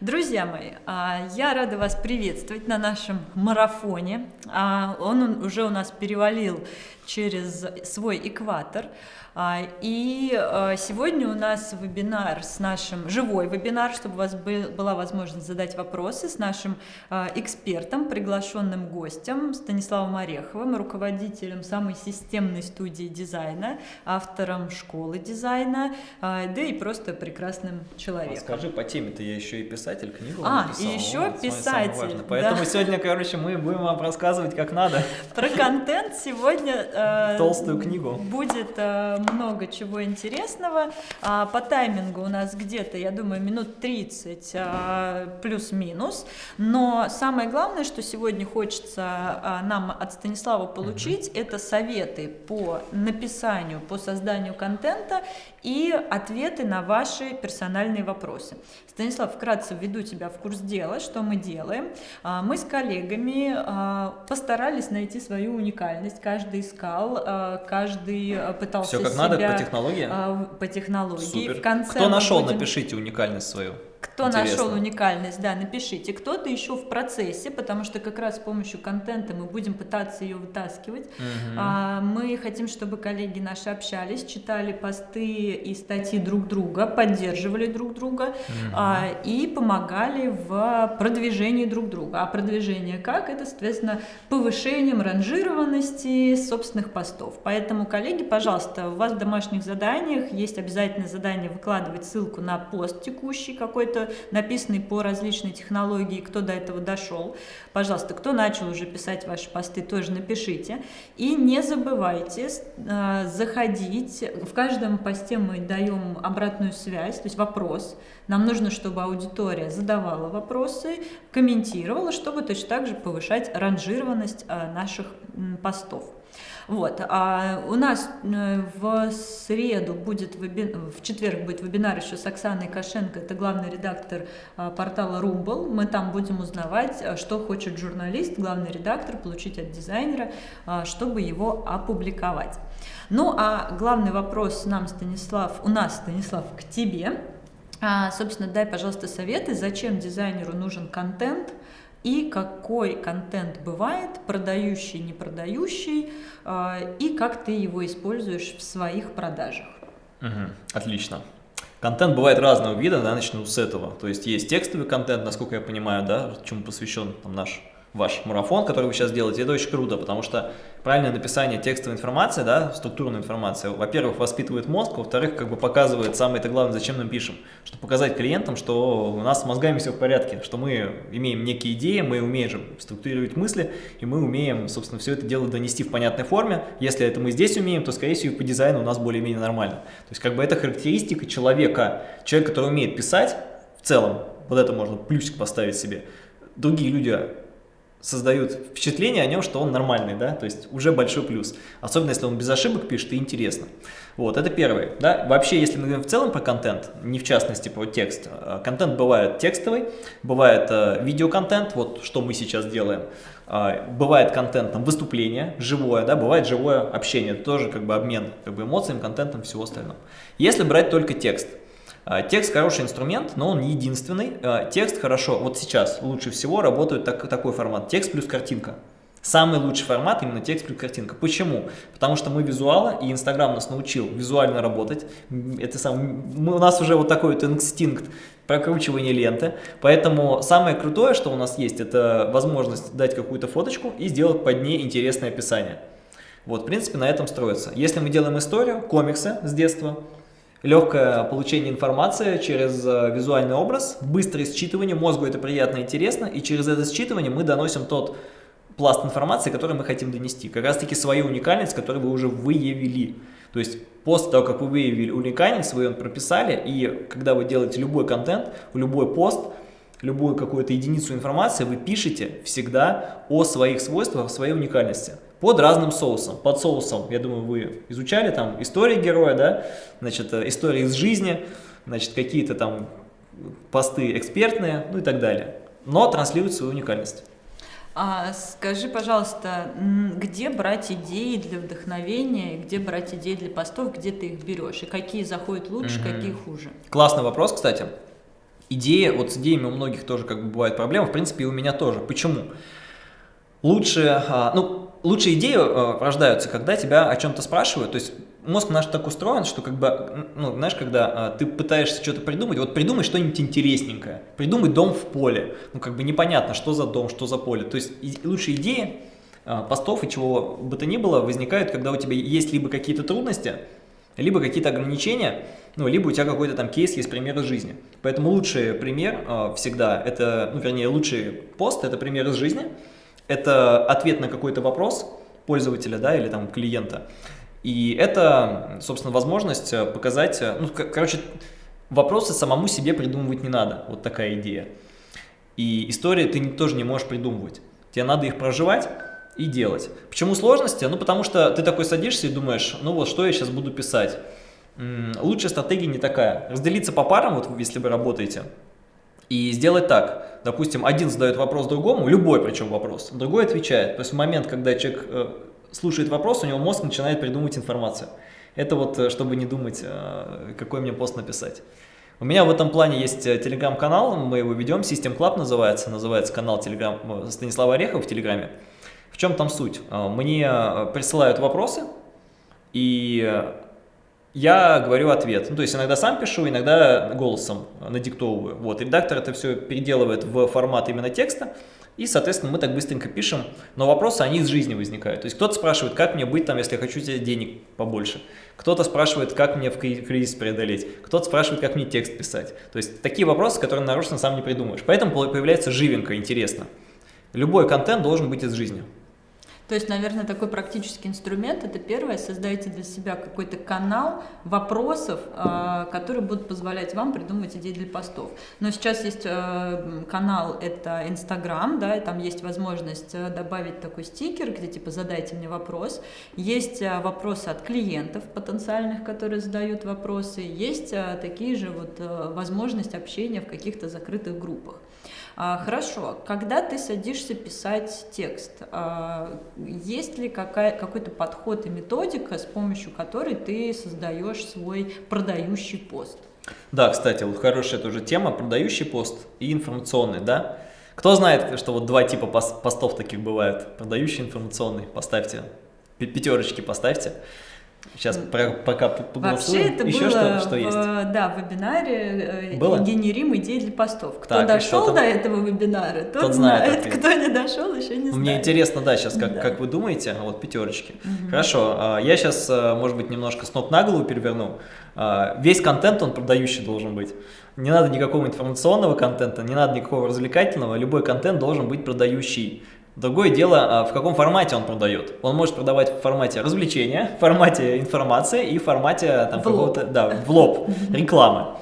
Друзья мои, а, я рада вас приветствовать на нашем марафоне. А, он уже у нас перевалил через свой экватор. А, и а, сегодня у нас вебинар с нашим, живой вебинар, чтобы у вас была возможность задать вопросы с нашим а, экспертом, приглашенным гостем Станиславом Ореховым, руководителем самой системной студии дизайна, автором школы дизайна, да и просто прекрасным человеком. Скажи, по теме-то я еще и писатель, книгу А, написал. и еще вот, писатель. Поэтому да. сегодня, короче, мы будем вам рассказывать, как надо. Про контент сегодня... Толстую книгу. Будет много чего интересного. А, по таймингу у нас где-то, я думаю, минут 30 а, плюс-минус. Но самое главное, что сегодня хочется а, нам от Станислава получить, угу. это советы по написанию, по созданию контента и ответы на ваши персональные вопросы. Станислав, вкратце введу тебя в курс дела, что мы делаем. Мы с коллегами постарались найти свою уникальность, каждый искал, каждый пытался Все как себя, надо по технологии? По технологии. Супер. В конце Кто нашел, будем... напишите уникальность свою. Кто Интересно. нашел уникальность, да, напишите. Кто-то еще в процессе, потому что как раз с помощью контента мы будем пытаться ее вытаскивать. Угу. А, мы хотим, чтобы коллеги наши общались, читали посты и статьи друг друга, поддерживали друг друга угу. а, и помогали в продвижении друг друга. А продвижение как? Это, соответственно, повышением ранжированности собственных постов. Поэтому, коллеги, пожалуйста, у вас в домашних заданиях есть обязательное задание выкладывать ссылку на пост текущий какой-то написанный по различной технологии, кто до этого дошел. Пожалуйста, кто начал уже писать ваши посты, тоже напишите. И не забывайте э, заходить. В каждом посте мы даем обратную связь, то есть вопрос. Нам нужно, чтобы аудитория задавала вопросы, комментировала, чтобы точно так же повышать ранжированность э, наших постов. Вот. А у нас э, в среду будет, в четверг будет вебинар еще с Оксаной Кошенко, это главный редактор а, портала Rumble. Мы там будем узнавать, а, что хочет журналист, главный редактор, получить от дизайнера, а, чтобы его опубликовать. Ну а главный вопрос нам, Станислав, у нас, Станислав, к тебе. Собственно, дай, пожалуйста, советы, зачем дизайнеру нужен контент, и какой контент бывает, продающий, не продающий, э, и как ты его используешь в своих продажах. Угу, отлично. Контент бывает разного вида, да, начну с этого. То есть есть текстовый контент, насколько я понимаю, да, чему посвящен там, наш ваш марафон, который вы сейчас делаете, это очень круто, потому что правильное написание текстовой информации, да, структурной информации, во-первых, воспитывает мозг, во-вторых, как бы показывает, самое это главное, зачем мы пишем, чтобы показать клиентам, что у нас с мозгами все в порядке, что мы имеем некие идеи, мы умеем структурировать мысли, и мы умеем, собственно, все это дело донести в понятной форме. Если это мы здесь умеем, то, скорее всего, по дизайну у нас более-менее нормально. То есть, как бы это характеристика человека, человек, который умеет писать, в целом, вот это можно плюсик поставить себе. Другие люди создают впечатление о нем, что он нормальный, да, то есть уже большой плюс. Особенно, если он без ошибок пишет и интересно. Вот, это первый, да. Вообще, если мы говорим в целом про контент, не в частности про текст, а, контент бывает текстовый, бывает э, видеоконтент, вот что мы сейчас делаем, э, бывает контент, там, выступление, живое, да, бывает живое общение, тоже как бы обмен как бы эмоциями, контентом, всего остального. Если брать только текст, Текст хороший инструмент, но он не единственный. А, текст хорошо, вот сейчас лучше всего работает так, такой формат, текст плюс картинка. Самый лучший формат именно текст плюс картинка. Почему? Потому что мы визуалы, и Инстаграм нас научил визуально работать. Это сам, мы, у нас уже вот такой вот инстинкт прокручивания ленты. Поэтому самое крутое, что у нас есть, это возможность дать какую-то фоточку и сделать под ней интересное описание. Вот, в принципе, на этом строится. Если мы делаем историю, комиксы с детства, легкое получение информации через э, визуальный образ, быстрое считывание, мозгу это приятно и интересно, и через это считывание мы доносим тот пласт информации, который мы хотим донести. Как раз таки свою уникальность, которую вы уже выявили. То есть после того, как вы выявили уникальность, вы ее прописали, и когда вы делаете любой контент, любой пост, любую какую-то единицу информации, вы пишете всегда о своих свойствах, о своей уникальности под разным соусом. Под соусом, я думаю, вы изучали там истории героя, да, значит, э, истории из жизни, значит, какие-то там посты экспертные, ну и так далее. Но транслируют свою уникальность. А скажи, пожалуйста, где брать идеи для вдохновения, где брать идеи для постов, где ты их берешь, и какие заходят лучше, угу. какие хуже? Классный вопрос, кстати. идея, вот с идеями у многих тоже как бы бывают проблемы, в принципе и у меня тоже. Почему? Лучше, а, ну, лучшие идеи а, рождаются, когда тебя о чем-то спрашивают, то есть мозг наш так устроен, что как бы, ну, знаешь, когда а, ты пытаешься что-то придумать, вот придумай что-нибудь интересненькое, придумай дом в поле, ну, как бы непонятно, что за дом, что за поле, то есть лучшие идеи постов и чего бы то ни было возникают, когда у тебя есть либо какие-то трудности, либо какие-то ограничения, ну, либо у тебя какой-то там кейс есть пример из жизни. Поэтому лучший пример э, всегда, это, ну, вернее, лучший пост – это пример из жизни, это ответ на какой-то вопрос пользователя, да, или там клиента. И это, собственно, возможность э, показать, э, ну, короче, вопросы самому себе придумывать не надо, вот такая идея. И истории ты тоже не можешь придумывать, тебе надо их проживать, и делать. Почему сложности? Ну, потому что ты такой садишься и думаешь, ну вот, что я сейчас буду писать? лучшая стратегия не такая. Разделиться по парам, вот если вы работаете, и сделать так. Допустим, один задает вопрос другому, любой причем вопрос, другой отвечает. То есть в момент, когда человек э, слушает вопрос, у него мозг начинает придумывать информацию. Это вот, э, чтобы не думать, э, какой мне пост написать. У меня в этом плане есть телеграм-канал, мы его ведем, System Club называется, называется канал телеграм Станислава Орехова в телеграме. В чем там суть? Мне присылают вопросы, и я говорю ответ. Ну, то есть иногда сам пишу, иногда голосом надиктовываю. Вот, редактор это все переделывает в формат именно текста, и, соответственно, мы так быстренько пишем, но вопросы, они из жизни возникают. То есть кто-то спрашивает, как мне быть там, если я хочу тебе денег побольше. Кто-то спрашивает, как мне в кризис преодолеть. Кто-то спрашивает, как мне текст писать. То есть такие вопросы, которые нарочно сам не придумаешь. Поэтому появляется живенько, интересно. Любой контент должен быть из жизни. То есть, наверное, такой практический инструмент – это первое, создайте для себя какой-то канал вопросов, э, которые будут позволять вам придумать идеи для постов. Но сейчас есть э, канал, это Инстаграм, да, и там есть возможность э, добавить такой стикер, где типа «задайте мне вопрос». Есть вопросы от клиентов потенциальных, которые задают вопросы, есть такие же вот возможность общения в каких-то закрытых группах. А, хорошо, когда ты садишься писать текст, а, есть ли какой-то подход и методика, с помощью которой ты создаешь свой продающий пост? Да, кстати, вот хорошая тоже тема, продающий пост и информационный, да? Кто знает, что вот два типа постов таких бывают, продающий информационный, поставьте, пятерочки поставьте. Сейчас про, пока поголосуем. Вообще это Еще было что, что в, есть? да, в вебинаре э, было? «Генерим идеи для постов». Кто так, дошел до этого вебинара, тот, тот знает, знает кто не дошел, еще не знает. Мне интересно, да, сейчас как, да. как вы думаете, вот пятерочки. Угу. Хорошо, а, я сейчас, а, может быть, немножко с ног на голову переверну. А, весь контент, он продающий должен быть. Не надо никакого информационного контента, не надо никакого развлекательного, любой контент должен быть продающий. Другое дело, а, в каком формате он продает. Он может продавать в формате развлечения, в формате информации и в формате там, какого-то, да, в лоб, рекламы.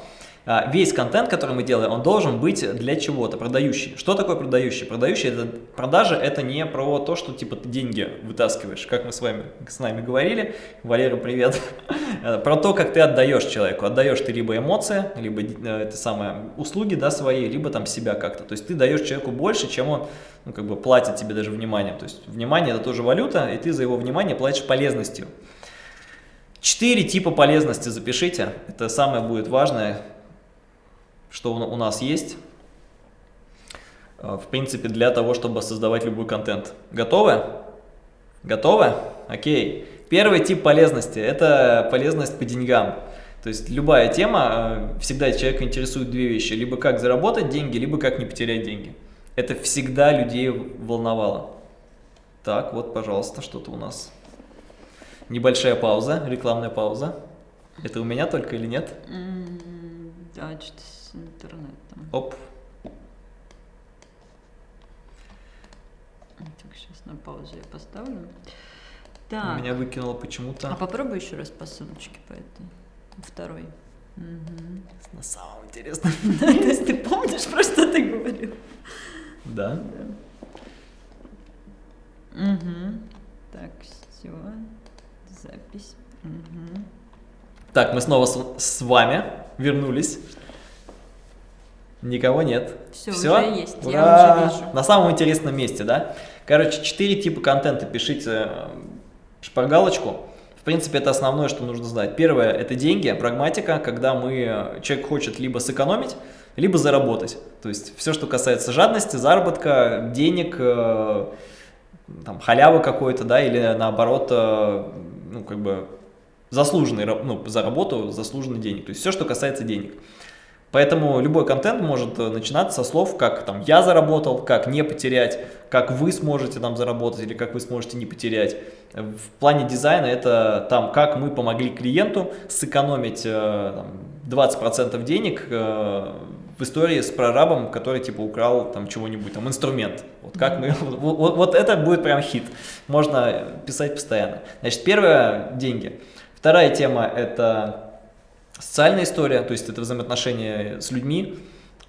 А, весь контент, который мы делаем, он должен быть для чего-то, продающий. Что такое продающий? Продающий, это продажа, это не про то, что типа ты деньги вытаскиваешь, как мы с вами, с нами говорили, Валера, привет, про то, как ты отдаешь человеку. Отдаешь ты либо эмоции, либо э, это самое, услуги да, свои, либо там себя как-то. То есть ты даешь человеку больше, чем он ну, как бы платит тебе даже вниманием. То есть внимание это тоже валюта, и ты за его внимание платишь полезностью. Четыре типа полезности запишите, это самое будет важное, что у нас есть, э, в принципе, для того, чтобы создавать любой контент. Готовы? Готовы? Окей. Первый тип полезности – это полезность по деньгам. То есть любая тема, э, всегда человека интересует две вещи. Либо как заработать деньги, либо как не потерять деньги. Это всегда людей волновало. Так, вот, пожалуйста, что-то у нас. Небольшая пауза, рекламная пауза. Это у меня только или нет? да, что-то с интернетом. Оп. Так, сейчас на паузу я поставлю. Так. Меня выкинуло почему-то. А попробуй еще раз по ссылочке по этой. Второй. Угу. На самом интересном. То есть ты помнишь, про что ты говорил? Да. Угу. Так, все. Запись. Угу. Так, мы снова с, с вами вернулись. Никого нет. Все, Все? уже есть, Ура! я уже вижу. На самом интересном месте, да? Короче, четыре типа контента пишите э, шпаргалочку. В принципе, это основное, что нужно знать. Первое – это деньги, прагматика, когда мы, человек хочет либо сэкономить, либо заработать. То есть все, что касается жадности, заработка, денег, э, там, халявы какой-то, да, или наоборот, э, ну, как бы заслуженный, ну, за работу заслуженный денег. То есть все, что касается денег. Поэтому любой контент может э, начинаться со слов, как там я заработал, как не потерять, как вы сможете там заработать или как вы сможете не потерять. В плане дизайна это там, как мы помогли клиенту сэкономить э, там, 20% денег э, в истории с прорабом, который типа украл там чего-нибудь, там инструмент. Вот как мы, вот, вот, вот это будет прям хит. Можно писать постоянно. Значит, первое – деньги. Вторая тема – это Социальная история, то есть это взаимоотношения с людьми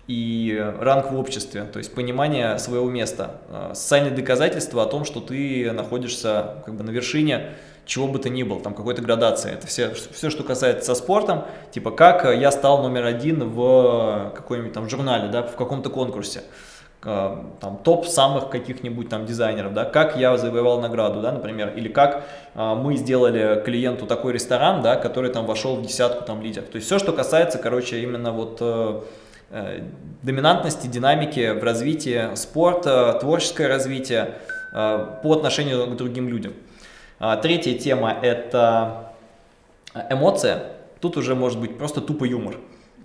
и ранг в обществе, то есть понимание своего места. А, социальные доказательства о том, что ты находишься как бы на вершине чего бы то ни было, там какой-то градации. Это все, все, что касается со спортом, типа как я стал номер один в какой-нибудь там журнале, да, в каком-то конкурсе. Э, там, топ самых каких-нибудь там дизайнеров, да, как я завоевал награду, да, например, или как а, мы сделали клиенту такой ресторан, да, который там вошел в десятку там лидеров. То есть все, что касается, короче, именно вот э, э, доминантности, динамики в развитии спорта, творческое развитие э, по отношению к другим людям. А, третья тема – это эмоция. Тут уже может быть просто тупо юмор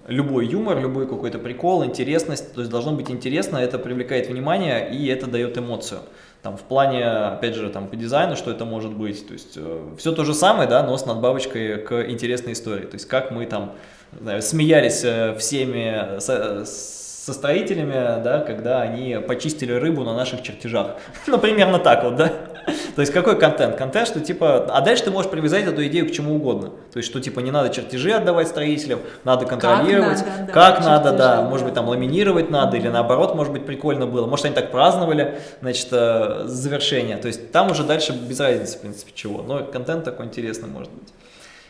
любой юмор, любой какой-то прикол, интересность, то есть должно быть интересно, это привлекает внимание и это дает эмоцию. Там в плане, опять же, там по дизайну, что это может быть, то есть э, все то же самое, да, но с надбавочкой к интересной истории, то есть как мы там, знаю, смеялись э, всеми со, со строителями, да, когда они почистили рыбу на наших чертежах, ну, примерно так вот, да. То есть какой контент? Контент, что типа, а дальше ты можешь привязать эту идею к чему угодно. То есть что типа не надо чертежи отдавать строителям, надо контролировать, как надо, как надо да, может быть там ламинировать надо, или наоборот, может быть прикольно было. Может они так праздновали, значит, э, завершение. То есть там уже дальше без разницы, в принципе, чего. Но контент такой интересный может быть.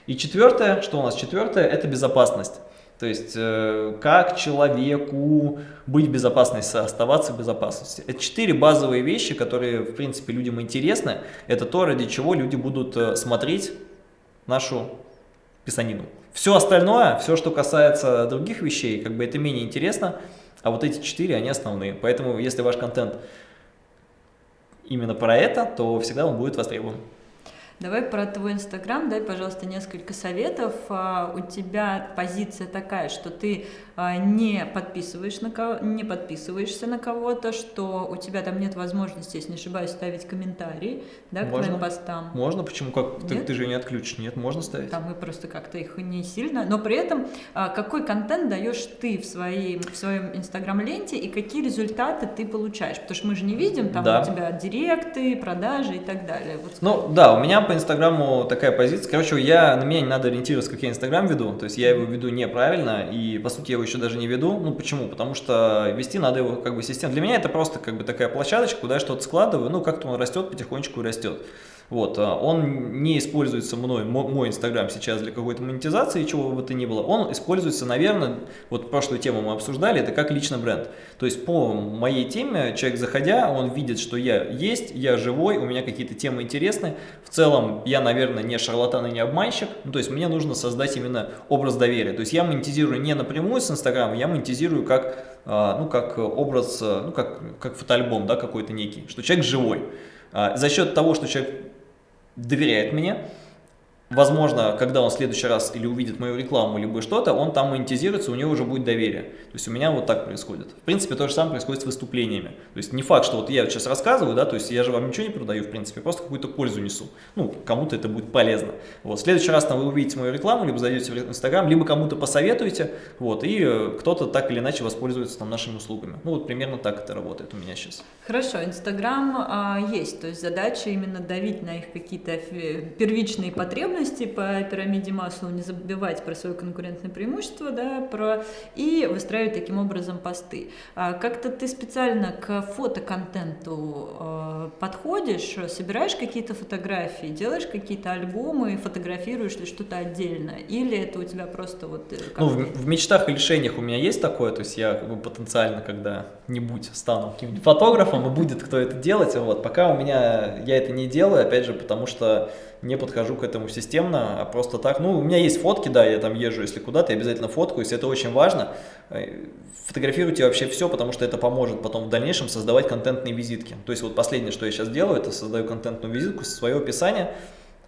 И четвертое, что у нас четвертое, это безопасность. То есть, э, как человеку быть в безопасности, оставаться в безопасности. Это четыре базовые вещи, которые, в принципе, людям интересны. Это то, ради чего люди будут э, смотреть нашу писанину. Все остальное, все, что касается других вещей, как бы это менее интересно, а вот эти четыре, они основные. Поэтому, если ваш контент именно про это, то всегда он будет востребован. Давай про твой Инстаграм, дай, пожалуйста, несколько советов. А, у тебя позиция такая, что ты а, не, подписываешь на кого, не подписываешься на кого-то, что у тебя там нет возможности, если не ошибаюсь, ставить комментарии да, к можно, твоим постам. Можно, почему? Как? Ты, ты же не отключишь, нет, можно ставить. Там мы просто как-то их не сильно, но при этом а, какой контент даешь ты в, своей, в своем Инстаграм-ленте и какие результаты ты получаешь? Потому что мы же не видим, там да. у тебя директы, продажи и так далее. Вот ну да, у меня по Инстаграму такая позиция. Короче, я, на меня не надо ориентироваться, как я Инстаграм веду. То есть я его веду неправильно, и по сути я его еще даже не веду. Ну почему? Потому что вести надо его как бы системно. Для меня это просто как бы такая площадочка, куда я что-то складываю, ну как-то он растет, потихонечку растет. Вот, а, он не используется мной, мой Инстаграм сейчас для какой-то монетизации, чего бы то ни было. Он используется, наверное, вот прошлую тему мы обсуждали, это как личный бренд. То есть по моей теме человек заходя, он видит, что я есть, я живой, у меня какие-то темы интересны. В целом я, наверное, не шарлатан и не обманщик. Ну, то есть мне нужно создать именно образ доверия. То есть я монетизирую не напрямую с Инстаграма, я монетизирую как, а, ну, как образ, ну, как, как фотоальбом да, какой-то некий, что человек живой. А, за счет того, что человек доверяет мне, Возможно, когда он в следующий раз или увидит мою рекламу, либо что-то, он там монетизируется, у него уже будет доверие. То есть у меня вот так происходит. В принципе, то же самое происходит с выступлениями. То есть не факт, что вот я сейчас рассказываю, да, то есть я же вам ничего не продаю, в принципе, просто какую-то пользу несу. Ну, кому-то это будет полезно. Вот, в следующий раз там вы увидите мою рекламу, либо зайдете в Инстаграм, либо кому-то посоветуете, вот, и э, кто-то так или иначе воспользуется там нашими услугами. Ну, вот примерно так это работает у меня сейчас. Хорошо, Инстаграм а, есть, то есть задача именно давить на их какие-то первичные потребности, потребности по пирамиде Маслоу, не забывать про свое конкурентное преимущество, да, про, и выстраивать таким образом посты. А как-то ты специально к фотоконтенту э, подходишь, собираешь какие-то фотографии, делаешь какие-то альбомы, фотографируешь ли что-то отдельно, или это у тебя просто вот... Э, ну, в, в мечтах и решениях у меня есть такое, то есть я как бы потенциально когда-нибудь стану каким-нибудь фотографом, и будет кто это делать, вот, пока у меня, я это не делаю, опять же, потому что не подхожу к этому системно, а просто так. Ну, у меня есть фотки, да, я там езжу, если куда-то, я обязательно фотку, если это очень важно. Э, фотографируйте вообще все, потому что это поможет потом в дальнейшем создавать контентные визитки. То есть вот последнее, что я сейчас делаю, это создаю контентную визитку свое описание,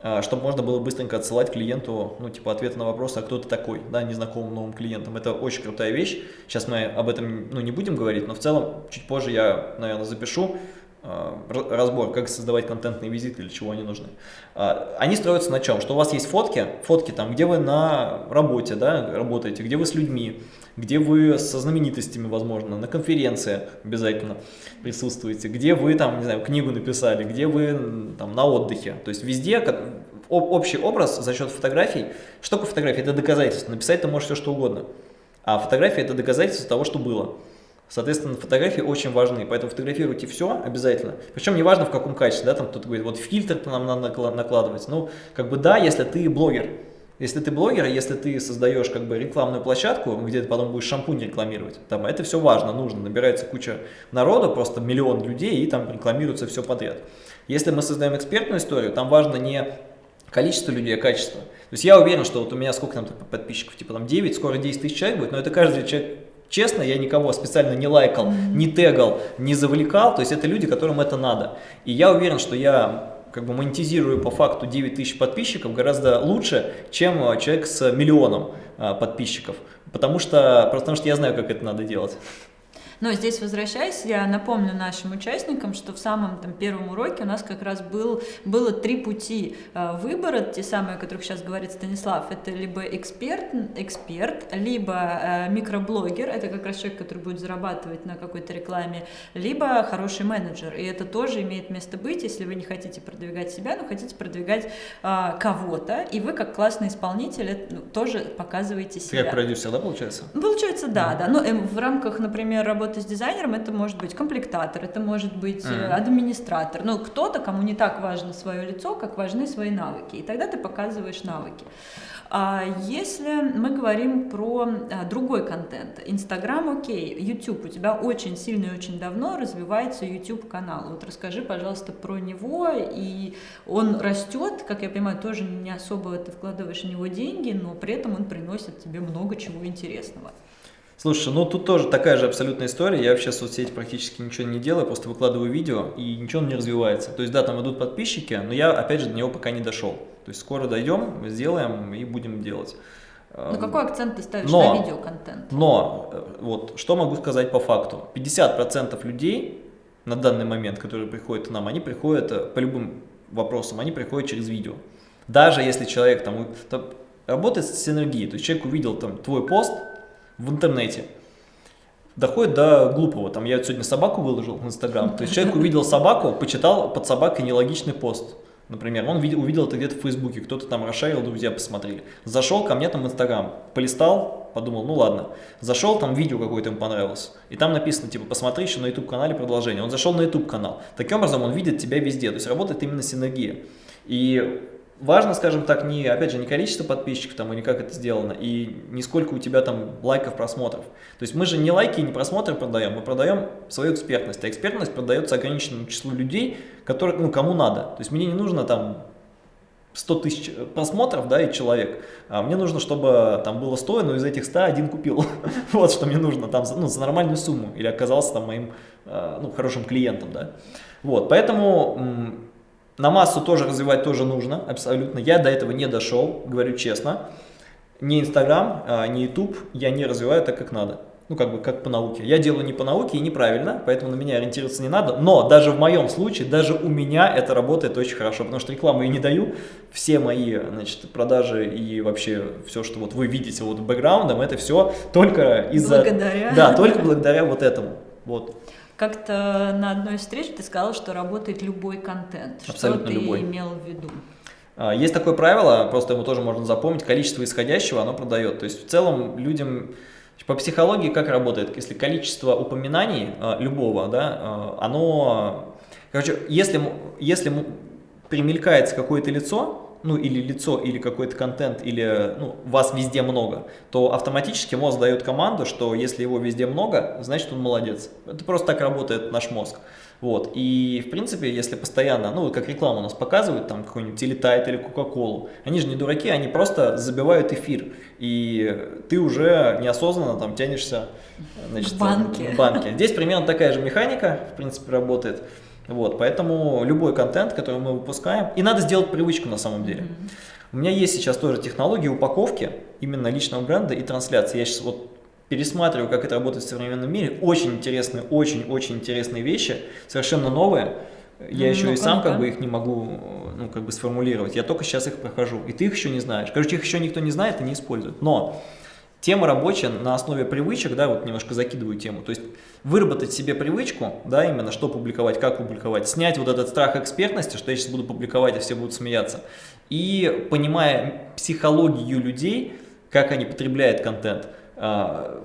а, чтобы можно было быстренько отсылать клиенту, ну, типа, ответ на вопрос, а кто ты такой, да, незнакомым новым клиентам. Это очень крутая вещь. Сейчас мы об этом, ну, не будем говорить, но в целом чуть позже я, наверное, запишу а, разбор, как создавать контентные визиты, для чего они нужны. А, они строятся на чем? Что у вас есть фотки, фотки там, где вы на работе, да, работаете, где вы с людьми, где вы со знаменитостями, возможно, на конференции обязательно присутствуете, где вы там, не знаю, книгу написали, где вы там на отдыхе. То есть везде общий образ за счет фотографий. Что такое фотография? Это доказательство. Написать ты можешь все что угодно. А фотография это доказательство того, что было. Соответственно, фотографии очень важны, поэтому фотографируйте все обязательно. Причем не важно в каком качестве, да, там кто-то говорит, вот фильтр нам надо накладывать. Ну, как бы да, если ты блогер, если ты блогер, если ты создаешь как бы рекламную площадку, где ты потом будешь шампунь рекламировать, там это все важно, нужно, набирается куча народу, просто миллион людей, и там рекламируется все подряд. Если мы создаем экспертную историю, там важно не количество людей, а качество. То есть я уверен, что вот у меня сколько там подписчиков, типа там 9, скоро 10 тысяч человек будет, но это каждый человек Честно, я никого специально не лайкал, не тегал, не завлекал, то есть это люди, которым это надо. И я уверен, что я как бы монетизирую по факту 9 тысяч подписчиков гораздо лучше, чем э, человек с миллионом э, подписчиков. Потому что, потому что я знаю, как это надо делать. Но здесь возвращаясь, я напомню нашим участникам, что в самом там, первом уроке у нас как раз был, было три пути э, выбора, те самые, о которых сейчас говорит Станислав. Это либо эксперт, эксперт либо э, микроблогер, это как раз человек, который будет зарабатывать на какой-то рекламе, либо хороший менеджер. И это тоже имеет место быть, если вы не хотите продвигать себя, но хотите продвигать э, кого-то, и вы как классный исполнитель ну, тоже показываете себя. Как продюсер, да, получается? Получается, да, да. Но э, в рамках, например, работы работа с дизайнером, это может быть комплектатор, это может быть mm. администратор, ну, кто-то, кому не так важно свое лицо, как важны свои навыки, и тогда ты показываешь навыки. А если мы говорим про а, другой контент, Инстаграм окей, YouTube, у тебя очень сильно и очень давно развивается YouTube канал. Вот расскажи, пожалуйста, про него, и он растет, как я понимаю, тоже не особо ты вкладываешь в него деньги, но при этом он приносит тебе много чего интересного. Слушай, ну тут тоже такая же абсолютная история. Я вообще в соцсети практически ничего не делаю, просто выкладываю видео, и ничего не развивается. То есть, да, там идут подписчики, но я, опять же, до него пока не дошел. То есть, скоро дойдем, сделаем и будем делать. Но эм, какой акцент ты ставишь но, на видеоконтент? Но, э, вот, что могу сказать по факту. 50% людей на данный момент, которые приходят к нам, они приходят э, по любым вопросам, они приходят через видео. Даже если человек там, там работает с синергией, то есть человек увидел там твой пост, в интернете. Доходит до глупого. Там я сегодня собаку выложил в Инстаграм. То есть человек увидел собаку, почитал под собакой нелогичный пост. Например, он видел, увидел это где-то в Фейсбуке, кто-то там расшарил, друзья посмотрели. Зашел ко мне там в Инстаграм, полистал, подумал, ну ладно. Зашел, там видео какое-то ему понравилось. И там написано, типа, посмотри еще на YouTube-канале продолжение. Он зашел на YouTube-канал. Таким образом, он видит тебя везде. То есть работает именно синергия. И важно, скажем так, не, опять же, не количество подписчиков там, или как это сделано, и не сколько у тебя там лайков, просмотров. То есть мы же не лайки и не просмотры продаем, мы продаем свою экспертность. А экспертность продается ограниченному числу людей, которые, ну, кому надо. То есть мне не нужно там 100 тысяч просмотров, да, и человек. А мне нужно, чтобы там было 100, но из этих 100 один купил. вот что мне нужно, там, ну, за нормальную сумму. Или оказался там моим, э, ну, хорошим клиентом, да. Вот, поэтому на массу тоже развивать тоже нужно, абсолютно. Я до этого не дошел, говорю честно. Ни Инстаграм, а, ни Ютуб я не развиваю так, как надо. Ну, как бы, как по науке. Я делаю не по науке и неправильно, поэтому на меня ориентироваться не надо. Но даже в моем случае, даже у меня это работает очень хорошо, потому что рекламу я не даю. Все мои, значит, продажи и вообще все, что вот вы видите вот бэкграундом, это все только из-за... Благодаря. Да, только благодаря вот этому. Вот. Как-то на одной встрече ты сказал, что работает любой контент. Абсолютно что ты любой. имел в виду? А, есть такое правило, просто его тоже можно запомнить, количество исходящего оно продает. То есть в целом людям по психологии как работает? Если количество упоминаний а, любого, да, а, оно, короче, если, если примелькается какое-то лицо, ну или лицо, или какой-то контент, или ну, вас везде много, то автоматически мозг дает команду, что если его везде много, значит он молодец. Это просто так работает наш мозг. Вот. И, в принципе, если постоянно, ну, как рекламу у нас показывают, там, какой-нибудь Телетайт или Кока-Колу, они же не дураки, они просто забивают эфир. И ты уже неосознанно там тянешься значит, в банке. В банке. Здесь примерно такая же механика, в принципе, работает. Вот, поэтому любой контент, который мы выпускаем, и надо сделать привычку на самом деле. Mm -hmm. У меня есть сейчас тоже технологии упаковки именно личного бренда и трансляции. Я сейчас вот пересматриваю, как это работает в современном мире. Очень интересные, очень-очень интересные вещи, совершенно новые. Я ну, еще ну, и сам как бы их не могу ну, как бы сформулировать. Я только сейчас их прохожу. И ты их еще не знаешь. Короче, их еще никто не знает и не использует. Но Тема рабочая на основе привычек, да, вот немножко закидываю тему, то есть выработать себе привычку, да, именно что публиковать, как публиковать, снять вот этот страх экспертности, что я сейчас буду публиковать, и все будут смеяться, и понимая психологию людей, как они потребляют контент, а,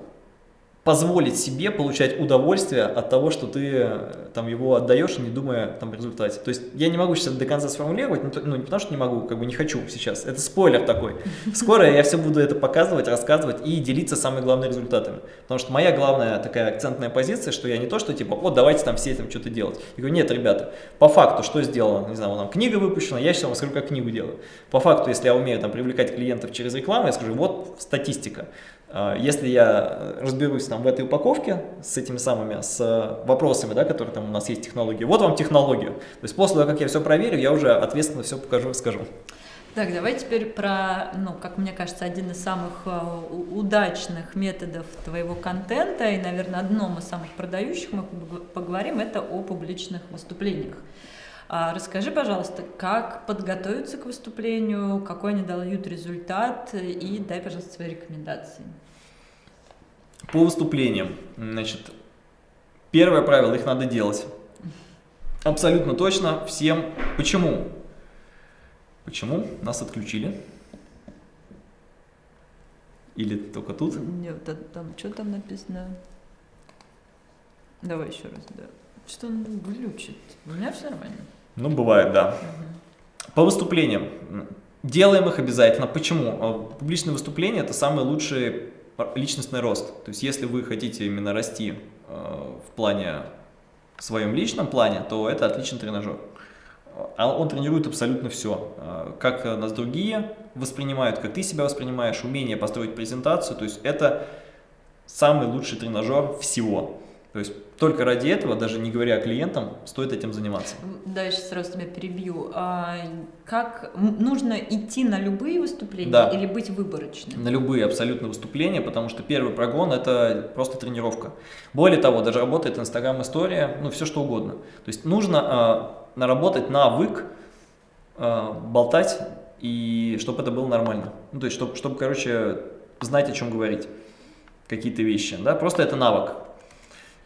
позволить себе получать удовольствие от того, что ты э, там его отдаешь, не думая там в результате. То есть я не могу сейчас до конца сформулировать, ну не потому что не могу, как бы не хочу сейчас, это спойлер такой. Скоро я все буду это показывать, рассказывать и делиться самыми главными результатами. Потому что моя главная такая акцентная позиция, что я не то, что типа, вот давайте там все этим что-то делать. Я говорю, нет, ребята, по факту, что сделано, не знаю, там книга выпущена, я сейчас вам скажу, как книгу делаю. По факту, если я умею там привлекать клиентов через рекламу, я скажу, вот статистика. А, если я разберусь там в этой упаковке с этими самыми, с вопросами, да, которые там у нас есть технологии, вот вам технологию. То есть после того, как я все проверю, я уже ответственно все покажу и скажу. Так, давай теперь про, ну, как мне кажется, один из самых э, удачных методов твоего контента и, наверное, одном из самых продающих мы поговорим, это о публичных выступлениях. А расскажи, пожалуйста, как подготовиться к выступлению, какой они дают результат и дай, пожалуйста, свои рекомендации. По выступлениям, значит, первое правило, их надо делать. Абсолютно точно всем. Почему? Почему? Нас отключили. Или только тут? Нет, там, там что там написано? Давай еще раз, да. Что он глючит? У меня все нормально. Ну, бывает, да. Угу. По выступлениям. Делаем их обязательно. Почему? А, публичные выступления – это самый лучший личностный рост. То есть, если вы хотите именно расти э, в плане, в своем личном плане, то это отличный тренажер. А он тренирует абсолютно все. Э, как нас другие воспринимают, как ты себя воспринимаешь, умение построить презентацию. То есть, это самый лучший тренажер всего. То есть только ради этого, даже не говоря клиентам, стоит этим заниматься. Да, я сейчас сразу тебя перебью. А как нужно идти на любые выступления да. или быть выборочным? На любые абсолютно выступления, потому что первый прогон это просто тренировка. Более того, даже работает Инстаграм история, ну все что угодно. То есть нужно а, наработать навык а, болтать и чтобы это было нормально. Ну, то есть чтобы, чтобы, короче, знать о чем говорить какие-то вещи, да, просто это навык.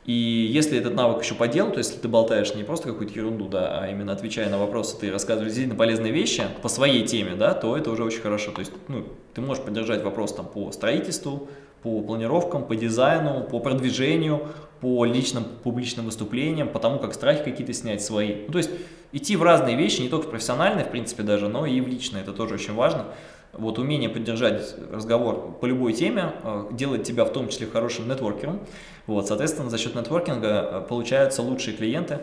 И если этот навык еще по делу, то если ты болтаешь не просто какую-то ерунду, да, а именно отвечая на вопросы, ты рассказываешь действительно полезные вещи по своей теме, да, то это уже очень хорошо. То есть ну, ты можешь поддержать вопрос там, по строительству, по планировкам, по дизайну, по продвижению, по личным публичным выступлениям, по тому, как страхи какие-то снять свои. Ну, то есть идти в разные вещи, не только в профессиональные, в принципе, даже, но и в личные, это тоже очень важно. Вот умение поддержать разговор по любой теме э, делает тебя в том числе хорошим нетворкером. Вот, соответственно, за счет нетворкинга э, получаются лучшие клиенты.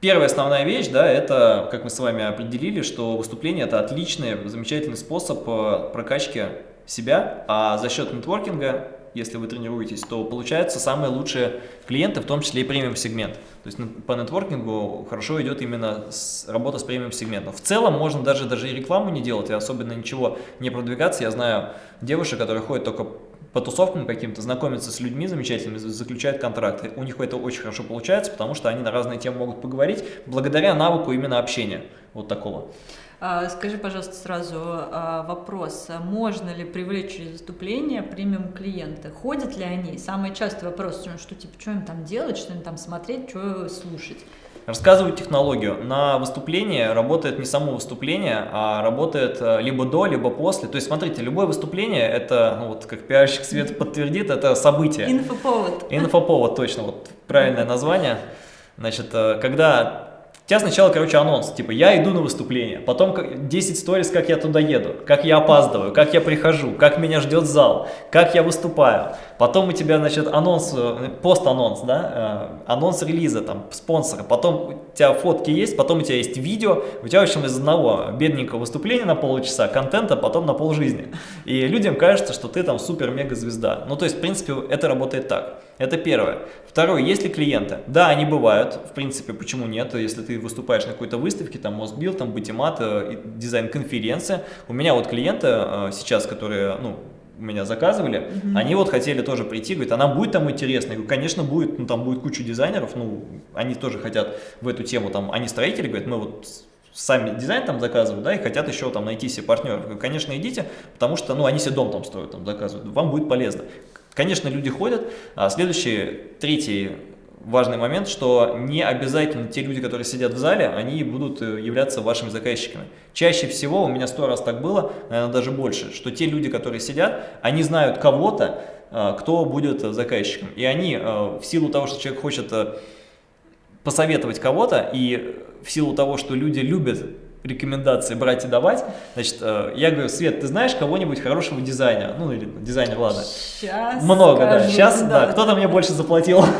Первая основная вещь, да, это, как мы с вами определили, что выступление – это отличный, замечательный способ э, прокачки себя, а за счет нетворкинга если вы тренируетесь, то получаются самые лучшие клиенты, в том числе и премиум-сегмент. То есть по нетворкингу хорошо идет именно с, работа с премиум-сегментом. В целом можно даже, даже и рекламу не делать, и особенно ничего не продвигаться. Я знаю девушек, которые ходят только по тусовкам каким-то, знакомятся с людьми замечательными, заключают контракты. У них это очень хорошо получается, потому что они на разные темы могут поговорить благодаря навыку именно общения вот такого. А, скажи, пожалуйста, сразу а, вопрос. Можно ли привлечь через выступление премиум клиенты? Ходят ли они? Самый частый вопрос, что типа, что им там делать, что им там смотреть, что слушать? Рассказываю технологию. На выступление работает не само выступление, а работает э, либо до, либо после. То есть, смотрите, любое выступление, это, ну, вот как пиарщик Свет подтвердит, это событие. Инфоповод. Инфоповод, точно, вот правильное название. Значит, э, тебя сначала, короче, анонс, типа, я иду на выступление, потом 10 сторис, как я туда еду, как я опаздываю, как я прихожу, как меня ждет зал, как я выступаю. Потом у тебя, значит, анонс, э, пост-анонс, да, э, анонс релиза, там, спонсора, потом у тебя фотки есть, потом у тебя есть видео, у тебя, в общем, из одного бедненького выступления на полчаса, контента потом на полжизни. И людям кажется, что ты там супер-мега-звезда. Ну, то есть, в принципе, это работает так. Это первое. Второе, есть ли клиенты? Да, они бывают, в принципе, почему нет? Если ты выступаешь на какой-то выставке, там Мосбил, там Батимат, э, дизайн-конференция. У меня вот клиенты сейчас, которые, ну, у меня заказывали, -hmm. они вот хотели тоже прийти, говорят, она будет там? Я говорю, конечно, будет, ну, там будет куча дизайнеров, ну, они тоже хотят в эту тему, там, они строители, говорят, мы вот сами дизайн там заказывают, да, и хотят еще там найти себе партнеров. Говорю, конечно, идите, потому что, ну, они себе дом там строят, там заказывают, вам будет полезно. Конечно, люди ходят. А следующий, третий важный момент, что не обязательно те люди, которые сидят в зале, они будут э, являться вашими заказчиками. Чаще всего, у меня сто раз так было, наверное, даже больше, что те люди, которые сидят, они знают кого-то, э, кто будет заказчиком. И они э, в силу того, что человек хочет посоветовать кого-то, и в силу того, что люди любят рекомендации брать и давать. Значит, э, я говорю, Свет, ты знаешь кого-нибудь хорошего дизайнера? Ну, или дизайнер, ладно. Сейчас Много, скажу, да. Сейчас, да. да, кто-то мне больше заплатил.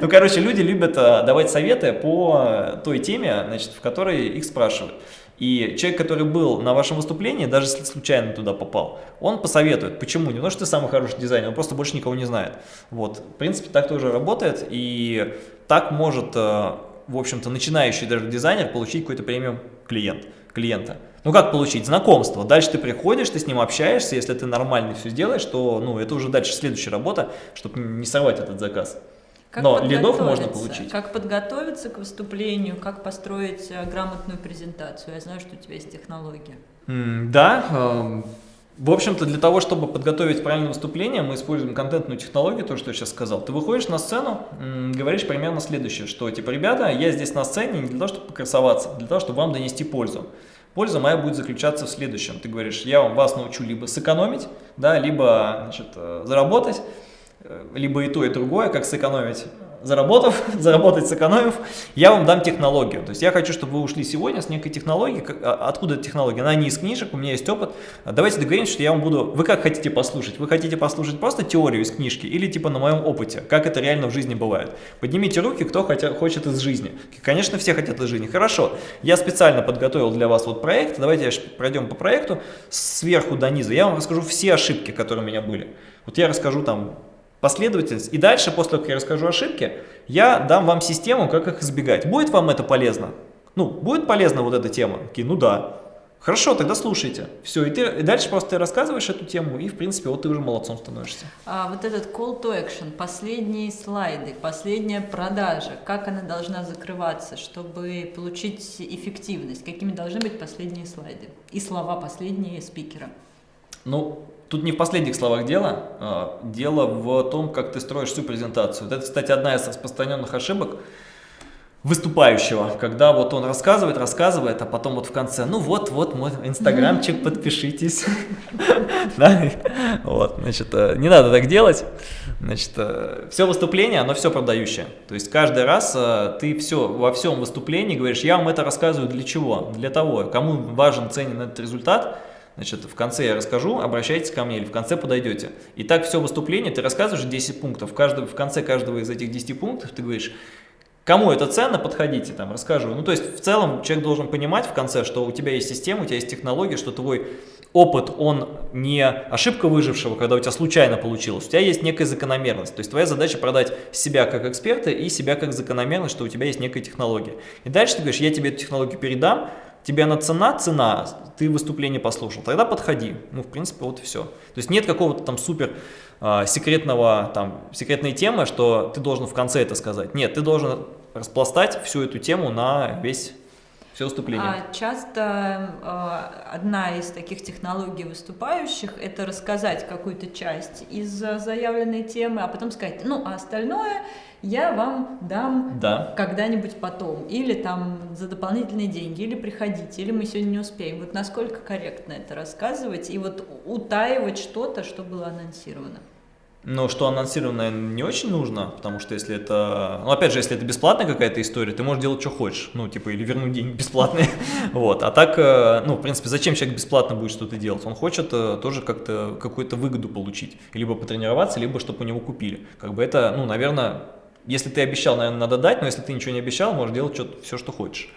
Ну, короче, люди любят э, давать советы по той теме, значит, в которой их спрашивают. И человек, который был на вашем выступлении, даже если случайно туда попал, он посоветует. Почему? Не потому что ты самый хороший дизайнер, он просто больше никого не знает. Вот, в принципе, так тоже работает, и так может э, в общем-то, начинающий даже дизайнер получить какой-то премиум клиент, клиента. Ну как получить? Знакомство. Дальше ты приходишь, ты с ним общаешься, если ты нормально все сделаешь, то ну, это уже дальше следующая работа, чтобы не сорвать этот заказ. Как Но лидов можно получить. Как подготовиться к выступлению, как построить э, грамотную презентацию. Я знаю, что у тебя есть технология. Да, эм, в общем-то, для того, чтобы подготовить правильное выступление, мы используем контентную технологию, то, что я сейчас сказал. Ты выходишь на сцену, говоришь примерно следующее, что, типа, ребята, я здесь на сцене не для того, чтобы покрасоваться, а для того, чтобы вам донести пользу. Польза моя будет заключаться в следующем. Ты говоришь, я вас научу либо сэкономить, да, либо значит, э, заработать, э, либо и то, и другое, как сэкономить заработав, заработать сэкономив, я вам дам технологию. То есть я хочу, чтобы вы ушли сегодня с некой технологией. А, откуда эта технология? Она не из книжек, у меня есть опыт. Давайте договоримся, что я вам буду... Вы как хотите послушать? Вы хотите послушать просто теорию из книжки или типа на моем опыте? Как это реально в жизни бывает? Поднимите руки, кто хотя, хочет из жизни. Конечно, все хотят из жизни. Хорошо, я специально подготовил для вас вот проект. Давайте пройдем по проекту сверху до низа. Я вам расскажу все ошибки, которые у меня были. Вот я расскажу там последовательность. И дальше, после того, как я расскажу ошибки, я дам вам систему, как их избегать. Будет вам это полезно? Ну, будет полезна вот эта тема? Такие, ну да. Хорошо, тогда слушайте. Все, и, ты, и дальше просто ты рассказываешь эту тему, и, в принципе, вот ты уже молодцом становишься. А, вот этот call to action, последние слайды, последняя продажа, как она должна закрываться, чтобы получить эффективность? Какими должны быть последние слайды? И слова последние спикера? Ну, Тут не в последних словах дело, а дело в том, как ты строишь всю презентацию. Это, кстати, одна из распространенных ошибок выступающего, когда вот он рассказывает, рассказывает, а потом вот в конце, ну вот, вот мой инстаграмчик, подпишитесь. Вот, значит, э, не надо так делать. Значит, э, все выступление, оно все продающее. То есть каждый раз э, ты все, во всем выступлении говоришь, я вам это рассказываю для чего? Для того, кому важен, ценен этот результат – Значит, в конце я расскажу, обращайтесь ко мне или в конце подойдете. И так все выступление, ты рассказываешь 10 пунктов, каждый, в конце каждого из этих 10 пунктов ты говоришь, кому это ценно, подходите, там, расскажу. Ну, то есть, в целом, человек должен понимать в конце, что у тебя есть система, у тебя есть технология, что твой опыт, он не ошибка выжившего, когда у тебя случайно получилось, у тебя есть некая закономерность. То есть, твоя задача продать себя как эксперта и себя как закономерность, что у тебя есть некая технология. И дальше ты говоришь, я тебе эту технологию передам, тебе она цена, цена, ты выступление послушал, тогда подходи. Ну, в принципе, вот и все. То есть нет какого-то там супер э, секретного, там, секретной темы, что ты должен в конце это сказать. Нет, ты должен распластать всю эту тему на весь все выступление. А часто э, одна из таких технологий выступающих – это рассказать какую-то часть из заявленной темы, а потом сказать, ну, а остальное я вам дам да. когда-нибудь потом, или там за дополнительные деньги, или приходите, или мы сегодня не успеем. Вот насколько корректно это рассказывать и вот утаивать что-то, что было анонсировано? Но что анонсированное не очень нужно, потому что если это... Ну, опять же, если это бесплатная какая-то история, ты можешь делать, что хочешь. Ну, типа, или вернуть деньги бесплатные. вот. А так, э, ну, в принципе, зачем человек бесплатно будет что-то делать? Он хочет э, тоже как-то какую-то выгоду получить. Либо потренироваться, либо чтобы у него купили. Как бы это, ну, наверное, если ты обещал, наверное, надо дать, но если ты ничего не обещал, можешь делать что все, что хочешь.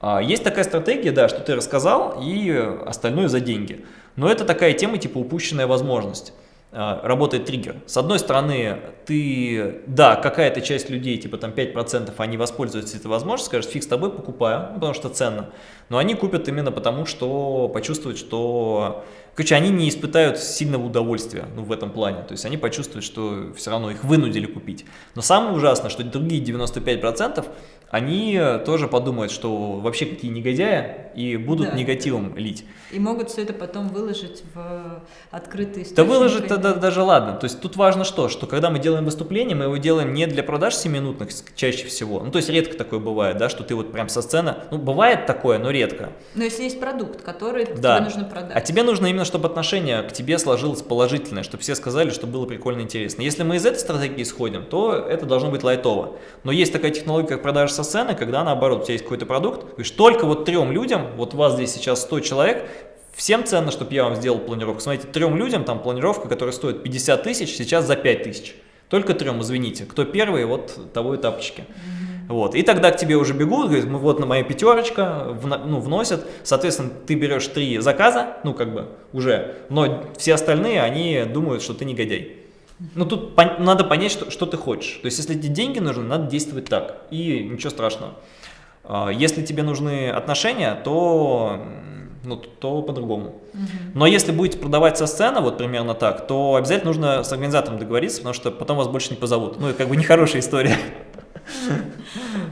А, есть такая стратегия, да, что ты рассказал, и остальное за деньги. Но это такая тема, типа упущенная возможность. А, работает триггер. С одной стороны, ты, да, какая-то часть людей, типа там 5%, они воспользуются этой возможностью, скажут, фиг с тобой, покупаю, потому что ценно. Но они купят именно потому, что почувствуют, что... Короче, они не испытают сильного удовольствия ну, в этом плане. То есть они почувствуют, что все равно их вынудили купить. Но самое ужасное, что другие 95% они тоже подумают, что вообще какие негодяи, и будут да. негативом лить. И могут все это потом выложить в открытый источник. Да выложить тогда даже ладно. То есть тут важно что, что когда мы делаем выступление, мы его делаем не для продаж 7-минутных чаще всего. Ну то есть редко такое бывает, да, что ты вот прям со сцены, ну бывает такое, но редко. Но если есть продукт, который да. тебе нужно продать. А тебе нужно именно, чтобы отношение к тебе сложилось положительное, чтобы все сказали, что было прикольно интересно. Если мы из этой стратегии исходим, то это должно быть лайтово. Но есть такая технология, как продажа со сцены, когда наоборот, у тебя есть какой-то продукт, говоришь, только вот трем людям, вот у вас здесь сейчас 100 человек, всем ценно, чтобы я вам сделал планировку. Смотрите, трем людям там планировка, которая стоит 50 тысяч, сейчас за 5 тысяч. Только трем, извините. Кто первый, вот того и тапочки. Вот. И тогда к тебе уже бегут, говорят, мы вот на моя пятерочка, в, ну, вносят, соответственно, ты берешь три заказа, ну, как бы, уже, но все остальные, они думают, что ты негодяй. Ну, тут пон надо понять, что, что ты хочешь. То есть, если тебе деньги нужны, надо действовать так, и ничего страшного. А, если тебе нужны отношения, то, ну, то по-другому. Угу. Но если будете продавать со сцены, вот примерно так, то обязательно нужно с организатором договориться, потому что потом вас больше не позовут. Ну, это как бы нехорошая история.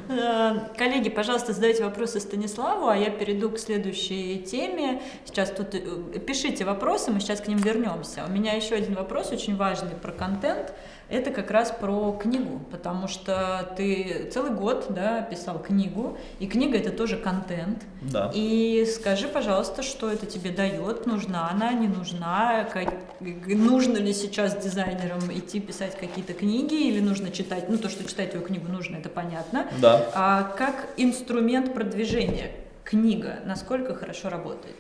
Э, коллеги, пожалуйста, задайте вопросы Станиславу, а я перейду к следующей теме. Сейчас тут э, пишите вопросы, мы сейчас к ним вернемся. У меня еще один вопрос очень важный про контент это как раз про книгу, потому что ты целый год да, писал книгу, и книга это тоже контент. Да. И скажи, пожалуйста, что это тебе дает, нужна она, не нужна, как, нужно ли сейчас дизайнерам идти писать какие-то книги, или нужно читать, ну то, что читать твою книгу нужно, это понятно. Да. А как инструмент продвижения книга, насколько хорошо работает?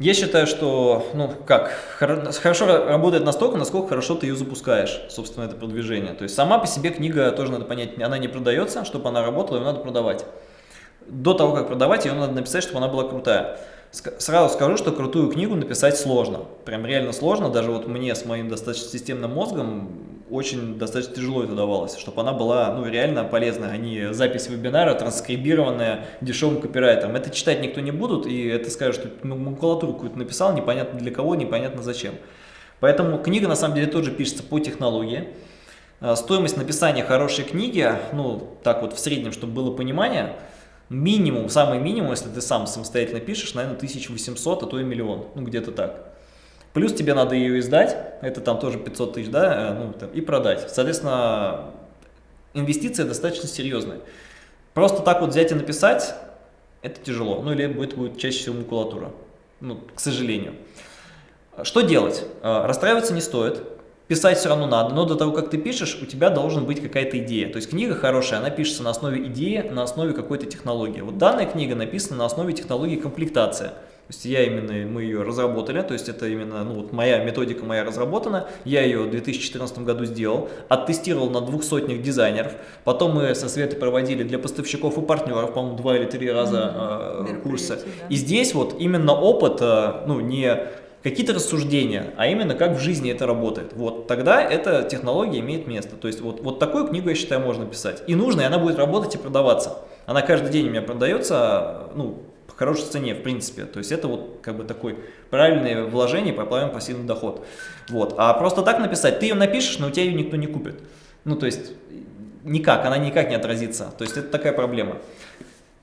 Я считаю, что, ну, как, хорошо работает настолько, насколько хорошо ты ее запускаешь, собственно, это продвижение. То есть сама по себе книга, тоже надо понять, она не продается, чтобы она работала, ее надо продавать. До того, как продавать, ее надо написать, чтобы она была крутая. Сразу скажу, что крутую книгу написать сложно. Прям реально сложно. Даже вот мне с моим достаточно системным мозгом очень достаточно тяжело это давалось, чтобы она была ну, реально полезная, а не запись вебинара, транскрибированная дешевым копирайтером. Это читать никто не будут, и это скажут, что макулатуру какую-то написал, непонятно для кого, непонятно зачем. Поэтому книга на самом деле тоже пишется по технологии. А, стоимость написания хорошей книги, ну так вот в среднем, чтобы было понимание, минимум, самый минимум, если ты сам самостоятельно пишешь, наверное, 1800, а то и миллион, ну где-то так. Плюс тебе надо ее издать, это там тоже 500 тысяч, да, э, ну, там, и продать. Соответственно, инвестиция достаточно серьезная. Просто так вот взять и написать, это тяжело. Ну или будет, будет чаще всего макулатура, ну, к сожалению. Что делать? Э, расстраиваться не стоит. Писать все равно надо, но до того, как ты пишешь, у тебя должен быть какая-то идея. То есть книга хорошая, она пишется на основе идеи, на основе какой-то технологии. Вот данная книга написана на основе технологии комплектация. То есть я именно, мы ее разработали, то есть это именно, ну вот моя методика моя разработана, я ее в 2014 году сделал, оттестировал на двух сотнях дизайнеров, потом мы со Светой проводили для поставщиков и партнеров, по-моему, два или три раза mm -hmm. э, курсы. Да. И здесь вот именно опыт, э, ну не какие-то рассуждения, а именно как в жизни это работает. Вот тогда эта технология имеет место. То есть вот, вот такую книгу, я считаю, можно писать. И нужно, и она будет работать и продаваться. Она каждый день у меня продается, ну, хорошей цене, в принципе. То есть это вот как бы такой правильное вложение, правильный пассивный доход. Вот. А просто так написать, ты ее напишешь, но у тебя ее никто не купит. Ну, то есть никак, она никак не отразится. То есть это такая проблема.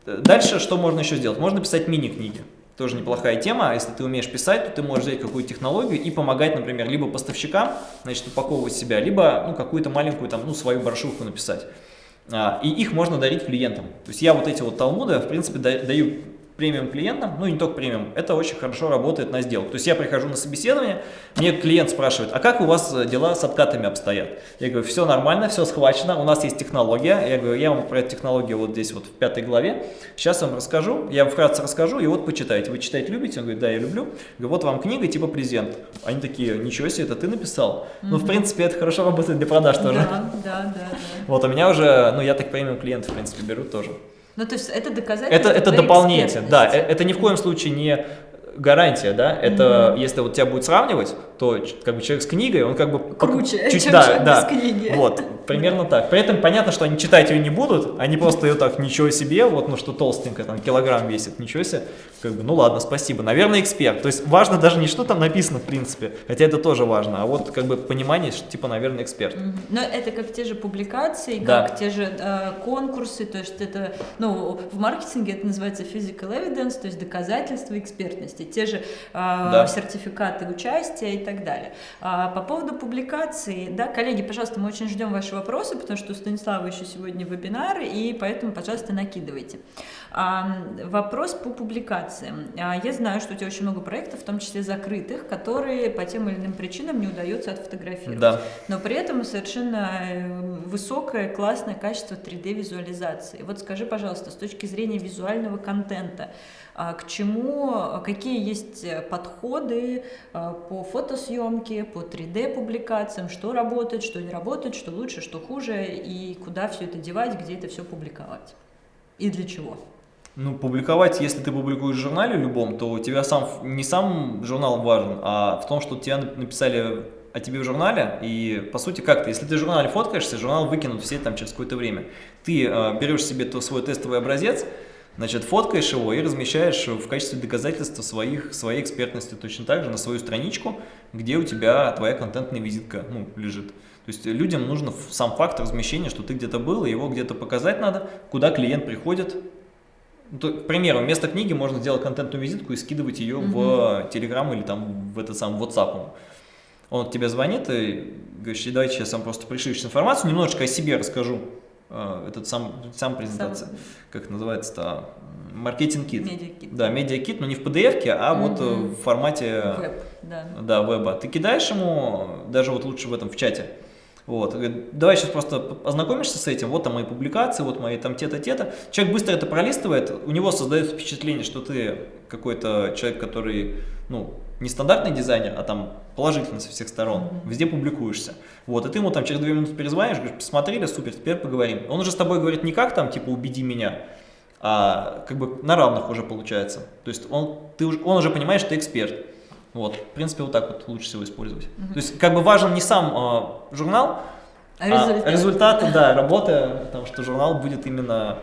Дальше что можно еще сделать? Можно писать мини-книги. Тоже неплохая тема. Если ты умеешь писать, то ты можешь взять какую-то технологию и помогать, например, либо поставщикам, значит, упаковывать себя, либо ну, какую-то маленькую там, ну, свою брошюрку написать. А, и их можно дарить клиентам. То есть я вот эти вот талмуды, в принципе, даю премиум клиентам, ну и не только премиум, это очень хорошо работает на сделку. То есть я прихожу на собеседование, мне клиент спрашивает, а как у вас дела с откатами обстоят? Я говорю, все нормально, все схвачено, у нас есть технология. Я говорю, я вам про эту технологию вот здесь вот в пятой главе, сейчас вам расскажу, я вам вкратце расскажу, и вот почитайте. Вы читать любите? Он говорит, да, я люблю. Я говорю, вот вам книга типа презент. Они такие, ничего себе, это ты написал? Mm -hmm. Ну, в принципе, это хорошо работает для продаж тоже. Да, да, да. Вот, у меня уже, ну, я так премиум клиентов, в принципе, беру тоже. Ну, то есть это доказательство Это, это дополнение, да, э, это ни в коем случае не гарантия, да, это mm -hmm. если вот тебя будет сравнивать, то как бы человек с книгой, он как бы круче, чуть, чем да, человек да, без книги. Вот, примерно так. При этом понятно, что они читать ее не будут, они просто ее так, ничего себе, вот, ну что толстенькая, там, килограмм весит, ничего себе, как бы, ну ладно, спасибо. Наверное, эксперт. То есть важно даже не что там написано, в принципе, хотя это тоже важно, а вот как бы понимание, что типа, наверное, эксперт. Mm -hmm. Но это как те же публикации, да. как те же э, конкурсы, то есть это, ну, в маркетинге это называется physical evidence, то есть доказательства экспертности те же э, да. сертификаты участия и так далее. А, по поводу публикации, да, коллеги, пожалуйста, мы очень ждем ваши вопросы, потому что у Станислава еще сегодня вебинар, и поэтому, пожалуйста, накидывайте. А, вопрос по публикациям. А, я знаю, что у тебя очень много проектов, в том числе закрытых, которые по тем или иным причинам не удается отфотографировать. Да. Но при этом совершенно э, высокое, классное качество 3D-визуализации. Вот скажи, пожалуйста, с точки зрения визуального контента, а, к чему, а, есть э, подходы а, по фотосъемке, по 3D-публикациям, что работает, что не работает, что лучше, что хуже, и куда все это девать, где это все публиковать, и для чего. Ну, публиковать, если ты публикуешь в журнале любом, то у тебя сам, не сам журнал важен, а в том, что тебя написали о тебе в журнале, и по сути как то если ты в журнале фоткаешься, журнал выкинут все там через какое-то время. Ты э, берешь себе то, свой тестовый образец, Значит, фоткаешь его и размещаешь в качестве доказательства своих, своей экспертности точно так же на свою страничку, где у тебя твоя контентная визитка ну, лежит. То есть людям нужно сам факт размещения, что ты где-то был, и его где-то показать надо, куда клиент приходит. Ну, то, к примеру, вместо книги можно сделать контентную визитку и скидывать ее угу. в Telegram или там в этот сам WhatsApp. Он тебе звонит и говорит, давайте сейчас сам просто пришлешь информацию, немножечко о себе расскажу. А, этот сам, сам презентация, сам... как называется-то, маркетинг-кит. Медиакит. Да, медиакит, но не в PDF, а угу. вот в формате Веб, да. Да, веба. Ты кидаешь ему, даже вот лучше в этом, в чате, вот, говорит, давай сейчас просто ознакомишься с этим, вот там мои публикации, вот мои там те-то, те-то. Человек быстро это пролистывает, у него создается впечатление, что ты какой-то человек, который, ну, не стандартный дизайнер, а там положительно со всех сторон, mm -hmm. везде публикуешься. Вот, и ты ему там через две минуты перезвонишь, говоришь, посмотрели, супер, теперь поговорим. Он уже с тобой говорит не как там, типа, убеди меня, а как бы на равных уже получается. То есть он, ты, он уже понимает, что ты эксперт. Вот, в принципе, вот так вот лучше всего использовать. Mm -hmm. То есть как бы важен не сам э, журнал, а результат, а да, работы, потому что журнал будет именно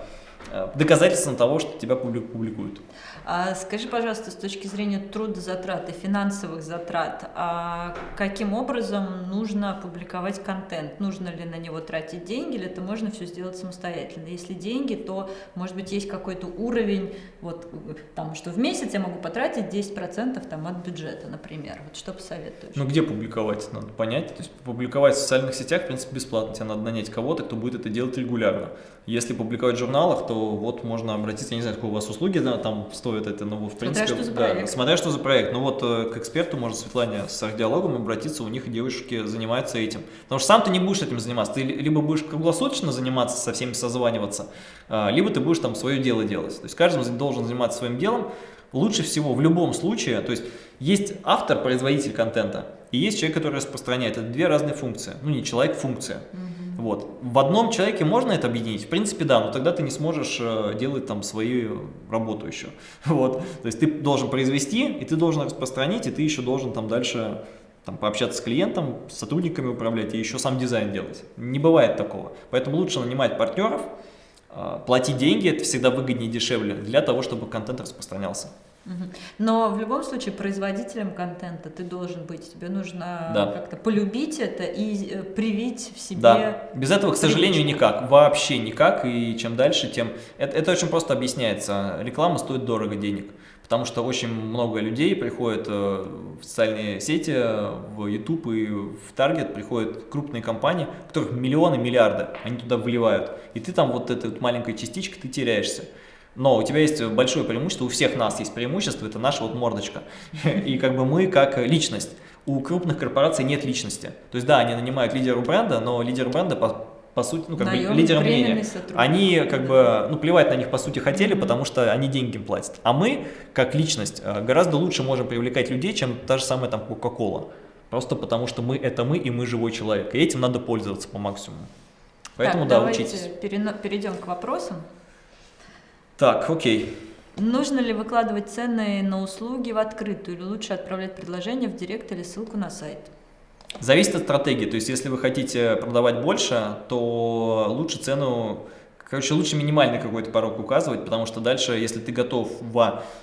э, доказательством того, что тебя публикуют. А скажи, пожалуйста, с точки зрения трудозатрат и финансовых затрат, а каким образом нужно публиковать контент? Нужно ли на него тратить деньги, или это можно все сделать самостоятельно? Если деньги, то, может быть, есть какой-то уровень, вот, там, что в месяц я могу потратить 10% там, от бюджета, например. Вот что посоветуешь? Ну, где публиковать, надо понять. То есть публиковать в социальных сетях, в принципе, бесплатно. Тебе надо нанять кого-то, кто будет это делать регулярно. Если публиковать в журналах, то вот можно обратиться, я не знаю, сколько у вас услуги да, там стоят, стоит это, ну, в принципе, смотря что за проект. Да, смотря что за проект. Ну вот э, к эксперту можно Светлане с диалогом обратиться, у них девушки занимаются этим. Потому что сам ты не будешь этим заниматься, ты либо будешь круглосуточно заниматься, со всеми созваниваться, а, либо ты будешь там свое дело делать. То есть каждый должен заниматься своим делом. Лучше всего в любом случае, то есть есть автор, производитель контента, и есть человек, который распространяет. Это две разные функции. Ну не человек, функция. Mm вот. В одном человеке можно это объединить? В принципе, да, но тогда ты не сможешь э, делать там свою работу еще. Вот. То есть ты должен произвести, и ты должен распространить, и ты еще должен там дальше там, пообщаться с клиентом, с сотрудниками управлять и еще сам дизайн делать. Не бывает такого. Поэтому лучше нанимать партнеров, э, платить деньги, это всегда выгоднее и дешевле, для того, чтобы контент распространялся. Но в любом случае производителем контента ты должен быть. Тебе нужно да. как-то полюбить это и э, привить в себе. Да. Без этого, к сожалению, никак. Вообще никак. И чем дальше, тем... Это, это очень просто объясняется. Реклама стоит дорого денег. Потому что очень много людей приходят э, в социальные сети, в YouTube и в Target, приходят крупные компании, у которых миллионы, миллиарды, они туда вливают. И ты там вот этой вот маленькой частичкой, ты теряешься. Но у тебя есть большое преимущество, у всех нас есть преимущество, это наша вот мордочка. И как бы мы как личность. У крупных корпораций нет личности. То есть да, они нанимают лидера бренда, но лидер бренда по, по сути, ну как бы лидер мнения. Они как бы, ну плевать на них по сути хотели, потому что они деньги им платят. А мы, как личность, э, гораздо лучше можем привлекать людей, чем та же самая там Coca-Cola. Просто потому что мы это мы, и мы живой человек. И этим надо пользоваться по максимуму. Поэтому так, да, учитесь. перейдем к вопросам. Так, окей. Нужно ли выкладывать цены на услуги в открытую или лучше отправлять предложение в директ или ссылку на сайт? Зависит от стратегии. То есть, если вы хотите продавать больше, то лучше цену, короче, лучше минимальный какой-то порог указывать, потому что дальше, если ты готов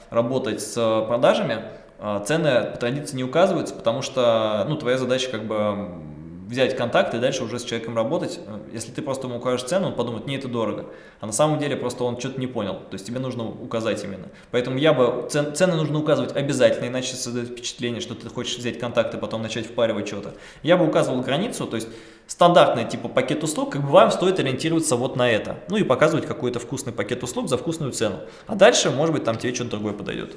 работать с продажами, а, цены по традиции не указываются, потому что ну, твоя задача как бы взять контакт и дальше уже с человеком работать. Если ты просто ему укажешь цену, он подумает, не, это дорого. А на самом деле просто он что-то не понял. То есть тебе нужно указать именно. Поэтому я бы, цен, цены нужно указывать обязательно, иначе создает впечатление, что ты хочешь взять контакт и потом начать впаривать что-то. Я бы указывал границу, то есть стандартный типа пакет услуг, как бы вам стоит ориентироваться вот на это. Ну и показывать какой-то вкусный пакет услуг за вкусную цену. А дальше, может быть, там тебе что-то другое подойдет.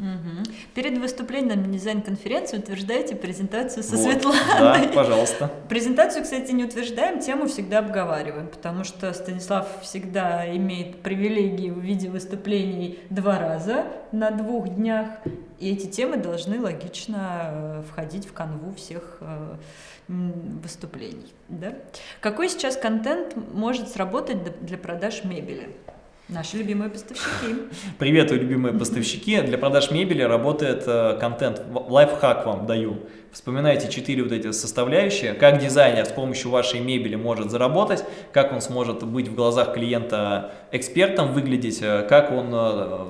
Угу. Перед выступлением на дизайн-конференции утверждаете презентацию со вот, Светланой. Да, пожалуйста. Презентацию, кстати, не утверждаем, тему всегда обговариваем, потому что Станислав всегда имеет привилегии в виде выступлений два раза на двух днях, и эти темы должны логично э, входить в канву всех э, выступлений. Да? Какой сейчас контент может сработать для продаж мебели? Наши любимые поставщики. Привет, любимые поставщики. Для продаж мебели работает э, контент. Лайфхак вам даю. Вспоминайте четыре вот эти составляющие. Как дизайнер с помощью вашей мебели может заработать, как он сможет быть в глазах клиента экспертом, выглядеть, э, как он э,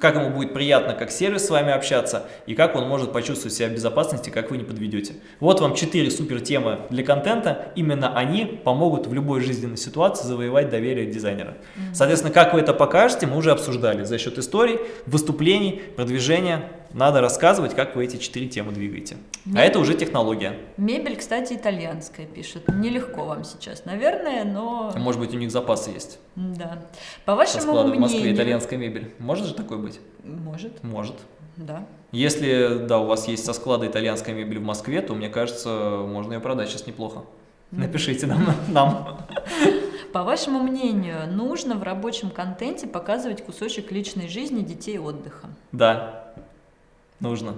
как ему будет приятно как сервис с вами общаться и как он может почувствовать себя в безопасности, как вы не подведете. Вот вам 4 супер темы для контента, именно они помогут в любой жизненной ситуации завоевать доверие дизайнера. Соответственно, как вы это покажете, мы уже обсуждали за счет историй, выступлений, продвижения. Надо рассказывать, как вы эти четыре темы двигаете. А Мебель. А это уже технология. Мебель, кстати, итальянская пишет. Нелегко вам сейчас, наверное, но... Может быть, у них запасы есть. Да. По вашему мнению... в Москве итальянская мебель. Может же такое быть? Может. Может. Да. Если, да, у вас есть со склада итальянская мебель в Москве, то, мне кажется, можно ее продать сейчас неплохо. Напишите нам. нам. По вашему мнению, нужно в рабочем контенте показывать кусочек личной жизни детей отдыха? Да, нужно.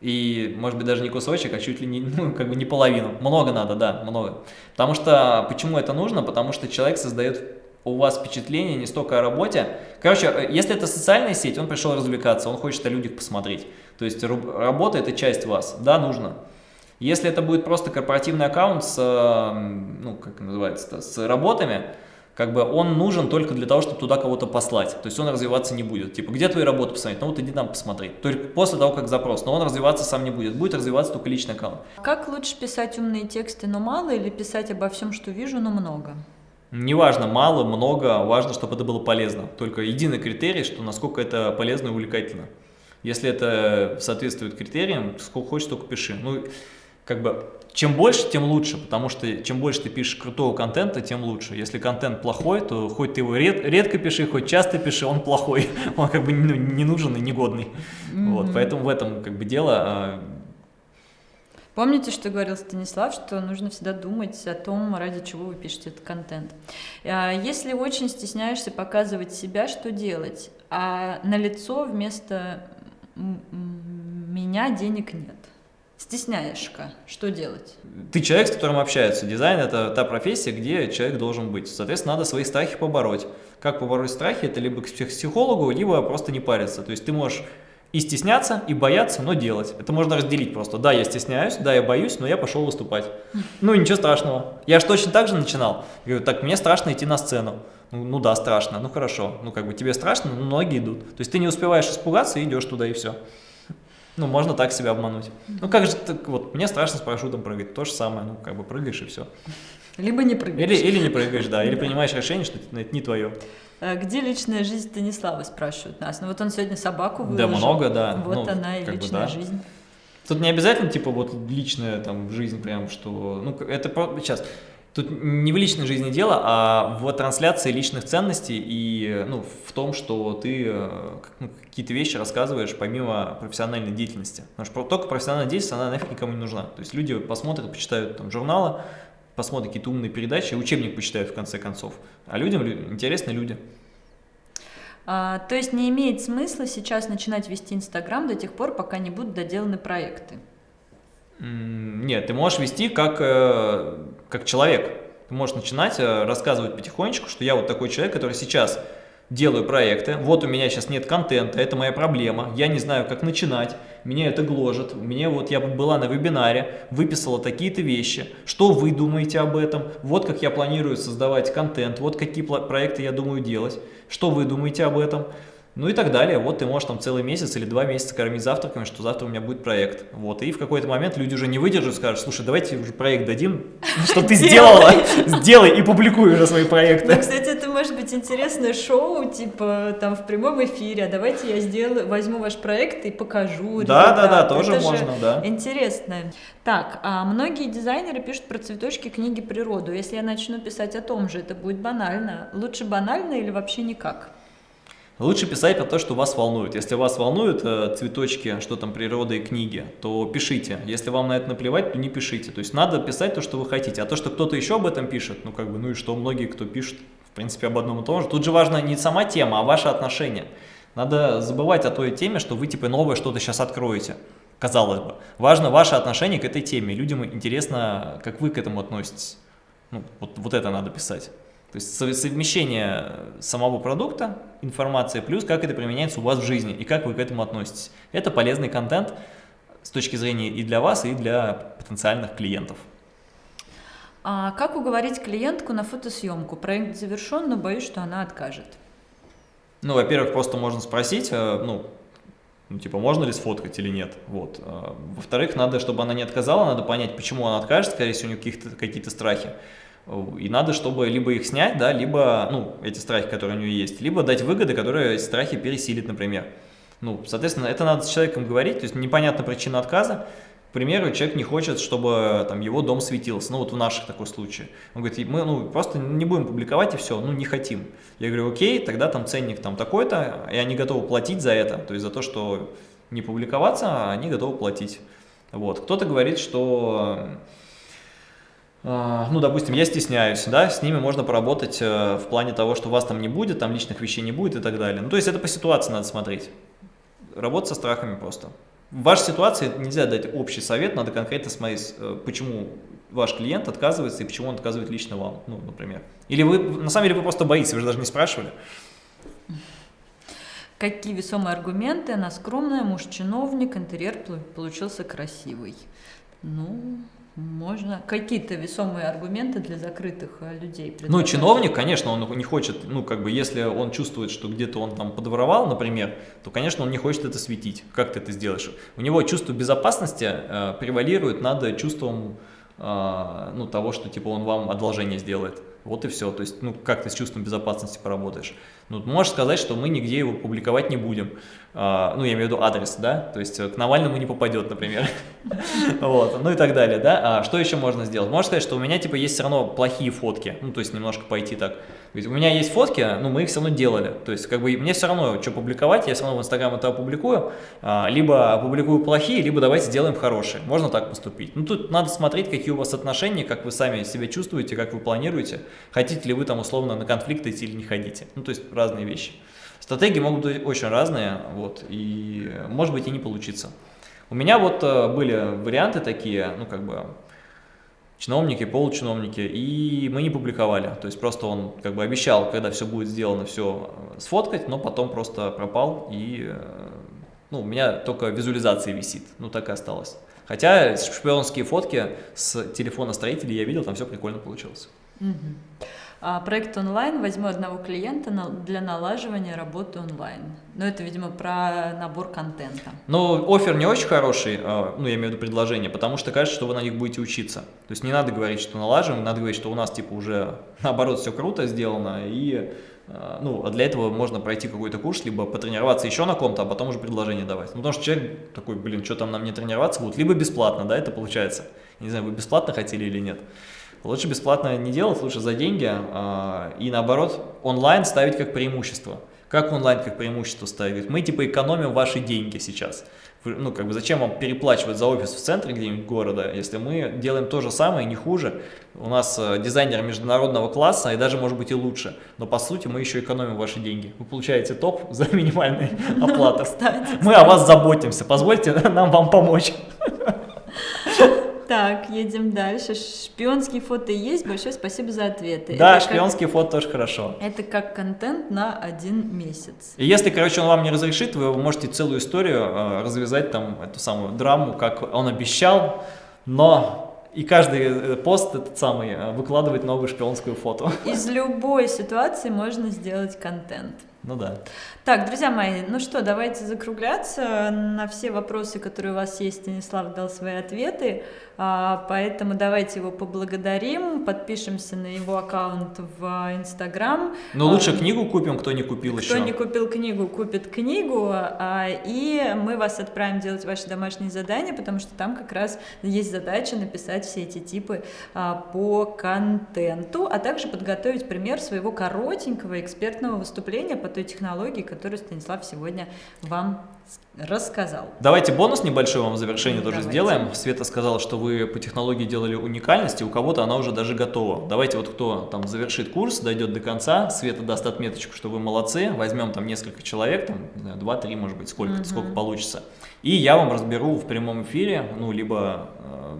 И, может быть, даже не кусочек, а чуть ли не, ну, как бы не половину. Много надо, да, много. Потому что, почему это нужно? Потому что человек создает у вас впечатление не столько о работе. Короче, э, если это социальная сеть, он пришел развлекаться, он хочет о людях посмотреть. То есть работа – это часть вас, да, нужно. Если это будет просто корпоративный аккаунт с, ну, как называется, с работами, как бы он нужен только для того, чтобы туда кого-то послать. То есть он развиваться не будет. Типа, где твои работы посмотреть? Ну вот иди там посмотри. Только после того, как запрос. Но он развиваться сам не будет. Будет развиваться только личный аккаунт. Как лучше писать умные тексты, но мало, или писать обо всем, что вижу, но много? Неважно, мало, много, важно, чтобы это было полезно. Только единый критерий, что насколько это полезно и увлекательно. Если это соответствует критериям, сколько хочешь, столько пиши. Ну, как бы, чем больше, тем лучше, потому что чем больше ты пишешь крутого контента, тем лучше. Если контент плохой, то хоть ты его ред, редко пиши, хоть часто пиши, он плохой, он как бы ну, не нужен и негодный. Mm -hmm. Вот, поэтому в этом как бы дело. А, Помните, что говорил Станислав, что нужно всегда думать о том, ради чего вы пишете этот контент. А, если очень стесняешься показывать себя, что делать? А на лицо вместо меня денег нет. Стесняешься, что делать? Ты человек, с которым общаются. Дизайн – это та профессия, где человек должен быть. Соответственно, надо свои страхи побороть. Как побороть страхи? Это либо к психологу, либо просто не париться. То есть ты можешь и стесняться, и бояться, но делать. Это можно разделить просто. Да, я стесняюсь, да, я боюсь, но я пошел выступать. Ну, ничего страшного. Я же точно так же начинал. Я говорю, так, мне страшно идти на сцену. Ну, ну да, страшно, ну хорошо. Ну, как бы тебе страшно, но ноги идут. То есть ты не успеваешь испугаться и идешь туда, и все. Ну, можно так себя обмануть. Ну, как же, так, вот, мне страшно с парашютом прыгать. То же самое, ну, как бы прыгаешь и все. Либо не прыгаешь. Или, или не прыгаешь, да, или принимаешь решение, что это не твое. А где личная жизнь Станислава, спрашивают нас. Ну вот он сегодня собаку выложил. Да, много, да. Вот ну, она и личная бы, да. жизнь. Тут не обязательно, типа, вот личная там жизнь прям, что... Ну, это сейчас... Тут не в личной жизни дело, а в трансляции личных ценностей и ну, в том, что ты э, ну, какие-то вещи рассказываешь помимо профессиональной деятельности. Потому что только профессиональная деятельность, она нафиг никому не нужна. То есть люди посмотрят, почитают там журналы, посмотрят какие-то умные передачи, учебник почитают в конце концов. А людям интересны люди. А, то есть не имеет смысла сейчас начинать вести Инстаграм до тех пор, пока не будут доделаны проекты? Нет, ты можешь вести как, э, как человек. Ты можешь начинать э, рассказывать потихонечку, что я вот такой человек, который сейчас делаю проекты, вот у меня сейчас нет контента, это моя проблема, я не знаю, как начинать, меня это гложет, мне вот я была на вебинаре, выписала такие-то вещи, что вы думаете об этом, вот как я планирую создавать контент, вот какие проекты я думаю делать, что вы думаете об этом, ну и так далее. Вот ты можешь там целый месяц или два месяца кормить завтраками, что завтра у меня будет проект. Вот. И в какой-то момент люди уже не выдержат, скажут, слушай, давайте уже проект дадим, что ты сделала, сделай и публикуй уже свои проекты. Ну, кстати, это может быть интересное шоу, типа там в прямом эфире, а давайте я сделаю, возьму ваш проект и покажу. Да, да, да, тоже можно, да. Интересно. Так, а многие дизайнеры пишут про цветочки книги природу. Если я начну писать о том же, это будет банально. Лучше банально или вообще никак? Лучше писать про то, что вас волнует. Если вас волнуют э, цветочки, что там природа и книги, то пишите. Если вам на это наплевать, то не пишите. То есть надо писать то, что вы хотите. А то, что кто-то еще об этом пишет, ну как бы, ну и что, многие, кто пишет, в принципе, об одном и том же. Тут же важно не сама тема, а ваше отношение. Надо забывать о той теме, что вы типа новое что-то сейчас откроете. Казалось бы. Важно ваше отношение к этой теме. Людям интересно, как вы к этому относитесь. Ну, вот, вот это надо писать. То есть совмещение самого продукта, информации, плюс как это применяется у вас в жизни и как вы к этому относитесь. Это полезный контент с точки зрения и для вас, и для потенциальных клиентов. А как уговорить клиентку на фотосъемку? Проект завершен, но боюсь, что она откажет. Ну, во-первых, просто можно спросить, э, ну, ну, типа, можно ли сфоткать или нет, вот. А, во-вторых, надо, чтобы она не отказала, надо понять, почему она откажет, скорее всего, у нее какие-то какие страхи. И надо, чтобы либо их снять, да, либо, ну, эти страхи, которые у нее есть, либо дать выгоды, которые страхи пересилит, например. Ну, соответственно, это надо с человеком говорить, то есть непонятна причина отказа. К примеру, человек не хочет, чтобы там его дом светился, ну вот в наших такой случае. Он говорит, мы ну, просто не будем публиковать и все, ну не хотим. Я говорю, окей, тогда там ценник там такой-то, и они готовы платить за это, то есть за то, что не публиковаться, они готовы платить. Вот. Кто-то говорит, что а, ну, допустим, я стесняюсь, да, с ними можно поработать э, в плане того, что вас там не будет, там личных вещей не будет и так далее. Ну, то есть это по ситуации надо смотреть. Работать со страхами просто. В вашей ситуации нельзя дать общий совет, надо конкретно смотреть, э, почему ваш клиент отказывается и почему он отказывает лично вам, ну, например. Или вы, на самом деле, вы просто боитесь, вы же даже не спрашивали. Какие весомые аргументы? Она скромная, муж чиновник, интерьер получился красивый. Ну, можно какие-то весомые аргументы для закрытых э, людей. Ну, чиновник, конечно, он не хочет, ну, как бы, если он чувствует, что где-то он там подворовал, например, то, конечно, он не хочет это светить. Как ты это сделаешь? У него чувство безопасности э, превалирует над чувством, э, ну, того, что, типа, он вам одолжение сделает. Вот и все. То есть, ну, как ты с чувством безопасности поработаешь. Ну, можешь сказать, что мы нигде его публиковать не будем. А, ну, я имею в виду адрес, да, то есть э, к Навальному не попадет, например. Вот, ну и так далее, да. А что еще можно сделать? Можно сказать, что у меня, типа, есть все равно плохие фотки, ну, то есть немножко пойти так. Есть у меня есть фотки, но мы их все равно делали. То есть, как бы, мне все равно, что публиковать, я все равно в Инстаграм это опубликую. А, либо опубликую плохие, либо давайте сделаем хорошие. Можно так поступить. Ну, тут надо смотреть, какие у вас отношения, как вы сами себя чувствуете, как вы планируете. Хотите ли вы там условно на конфликт идти или не хотите. Ну, то есть, разные вещи. Стратегии могут быть очень разные, вот, и может быть и не получиться. У меня вот э, были варианты такие, ну как бы чиновники, получиновники, и мы не публиковали. То есть просто он как бы обещал, когда все будет сделано, все э, сфоткать, но потом просто пропал, и э, ну, у меня только визуализация висит, ну так и осталось. Хотя шпионские фотки с телефона строителей я видел, там все прикольно получилось. Угу. А, проект онлайн, возьму одного клиента для налаживания работы онлайн. Но это, видимо, про набор контента. Ну, офер не очень хороший, а, ну, я имею в виду предложение, потому что кажется, что вы на них будете учиться. То есть не надо говорить, что налаживаем, надо говорить, что у нас, типа, уже, наоборот, все круто сделано, и а, ну, для этого можно пройти какой-то курс, либо потренироваться еще на ком-то, а потом уже предложение давать. Ну, потому что человек такой, блин, что там нам не тренироваться будут, либо бесплатно, да, это получается. Не знаю, вы бесплатно хотели или нет. Лучше бесплатно не делать, лучше за деньги, а, и наоборот, онлайн ставить как преимущество. Как онлайн как преимущество ставить? Мы типа экономим ваши деньги сейчас. Ну, как бы зачем вам переплачивать за офис в центре где-нибудь города, если мы делаем то же самое, не хуже. У нас э, дизайнер международного класса и даже может быть и лучше. Но по сути мы еще экономим ваши деньги. Вы получаете топ за минимальную оплату. Мы о вас заботимся. Позвольте нам вам помочь. Так, едем дальше. Шпионские фото есть. Большое спасибо за ответы. Да, это шпионские как... фото тоже хорошо. Это как контент на один месяц. И если, короче, он вам не разрешит, вы можете целую историю э, развязать, там, эту самую драму, как он обещал, но и каждый э, пост этот самый э, выкладывает новую шпионскую фото. Из любой ситуации можно сделать контент. Ну да. Так, друзья мои, ну что, давайте закругляться. На все вопросы, которые у вас есть, Станислав дал свои ответы. А, поэтому давайте его поблагодарим, подпишемся на его аккаунт в Инстаграм. Но лучше а, книгу купим, кто не купил кто еще. Кто не купил книгу, купит книгу, а, и мы вас отправим делать ваши домашние задания, потому что там как раз есть задача написать все эти типы по контенту, а также подготовить пример своего коротенького экспертного выступления той технологии, которую Станислав сегодня вам рассказал. Давайте бонус небольшой вам в завершение тоже Давайте. сделаем. Света сказала, что вы по технологии делали уникальность, и у кого-то она уже даже готова. Давайте вот кто там завершит курс, дойдет до конца, Света даст отметочку, что вы молодцы, возьмем там несколько человек, там 2-3 может быть, сколько, угу. сколько получится. И я вам разберу в прямом эфире, ну, либо э,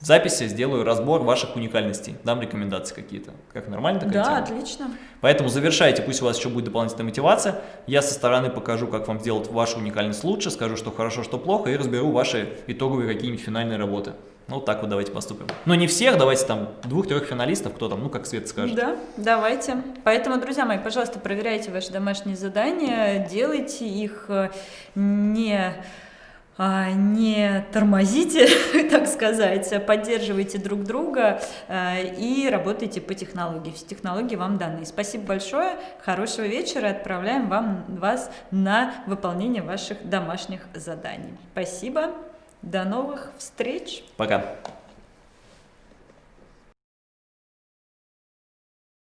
в записи сделаю разбор ваших уникальностей, дам рекомендации какие-то. Как нормально такая Да, тема? отлично. Поэтому завершайте, пусть у вас еще будет дополнительная мотивация. Я со стороны покажу, как вам сделать вашу уникальность лучше, скажу, что хорошо, что плохо, и разберу ваши итоговые какие-нибудь финальные работы. Ну, вот так вот давайте поступим. Но не всех, давайте там двух-трех финалистов, кто там, ну, как Свет скажет. Да, давайте. Поэтому, друзья мои, пожалуйста, проверяйте ваши домашние задания, делайте их э, не не тормозите, так сказать, поддерживайте друг друга а, и работайте по технологии. Все технологии вам даны. Спасибо большое, хорошего вечера, отправляем вам, вас на выполнение ваших домашних заданий. Спасибо, до новых встреч. Пока.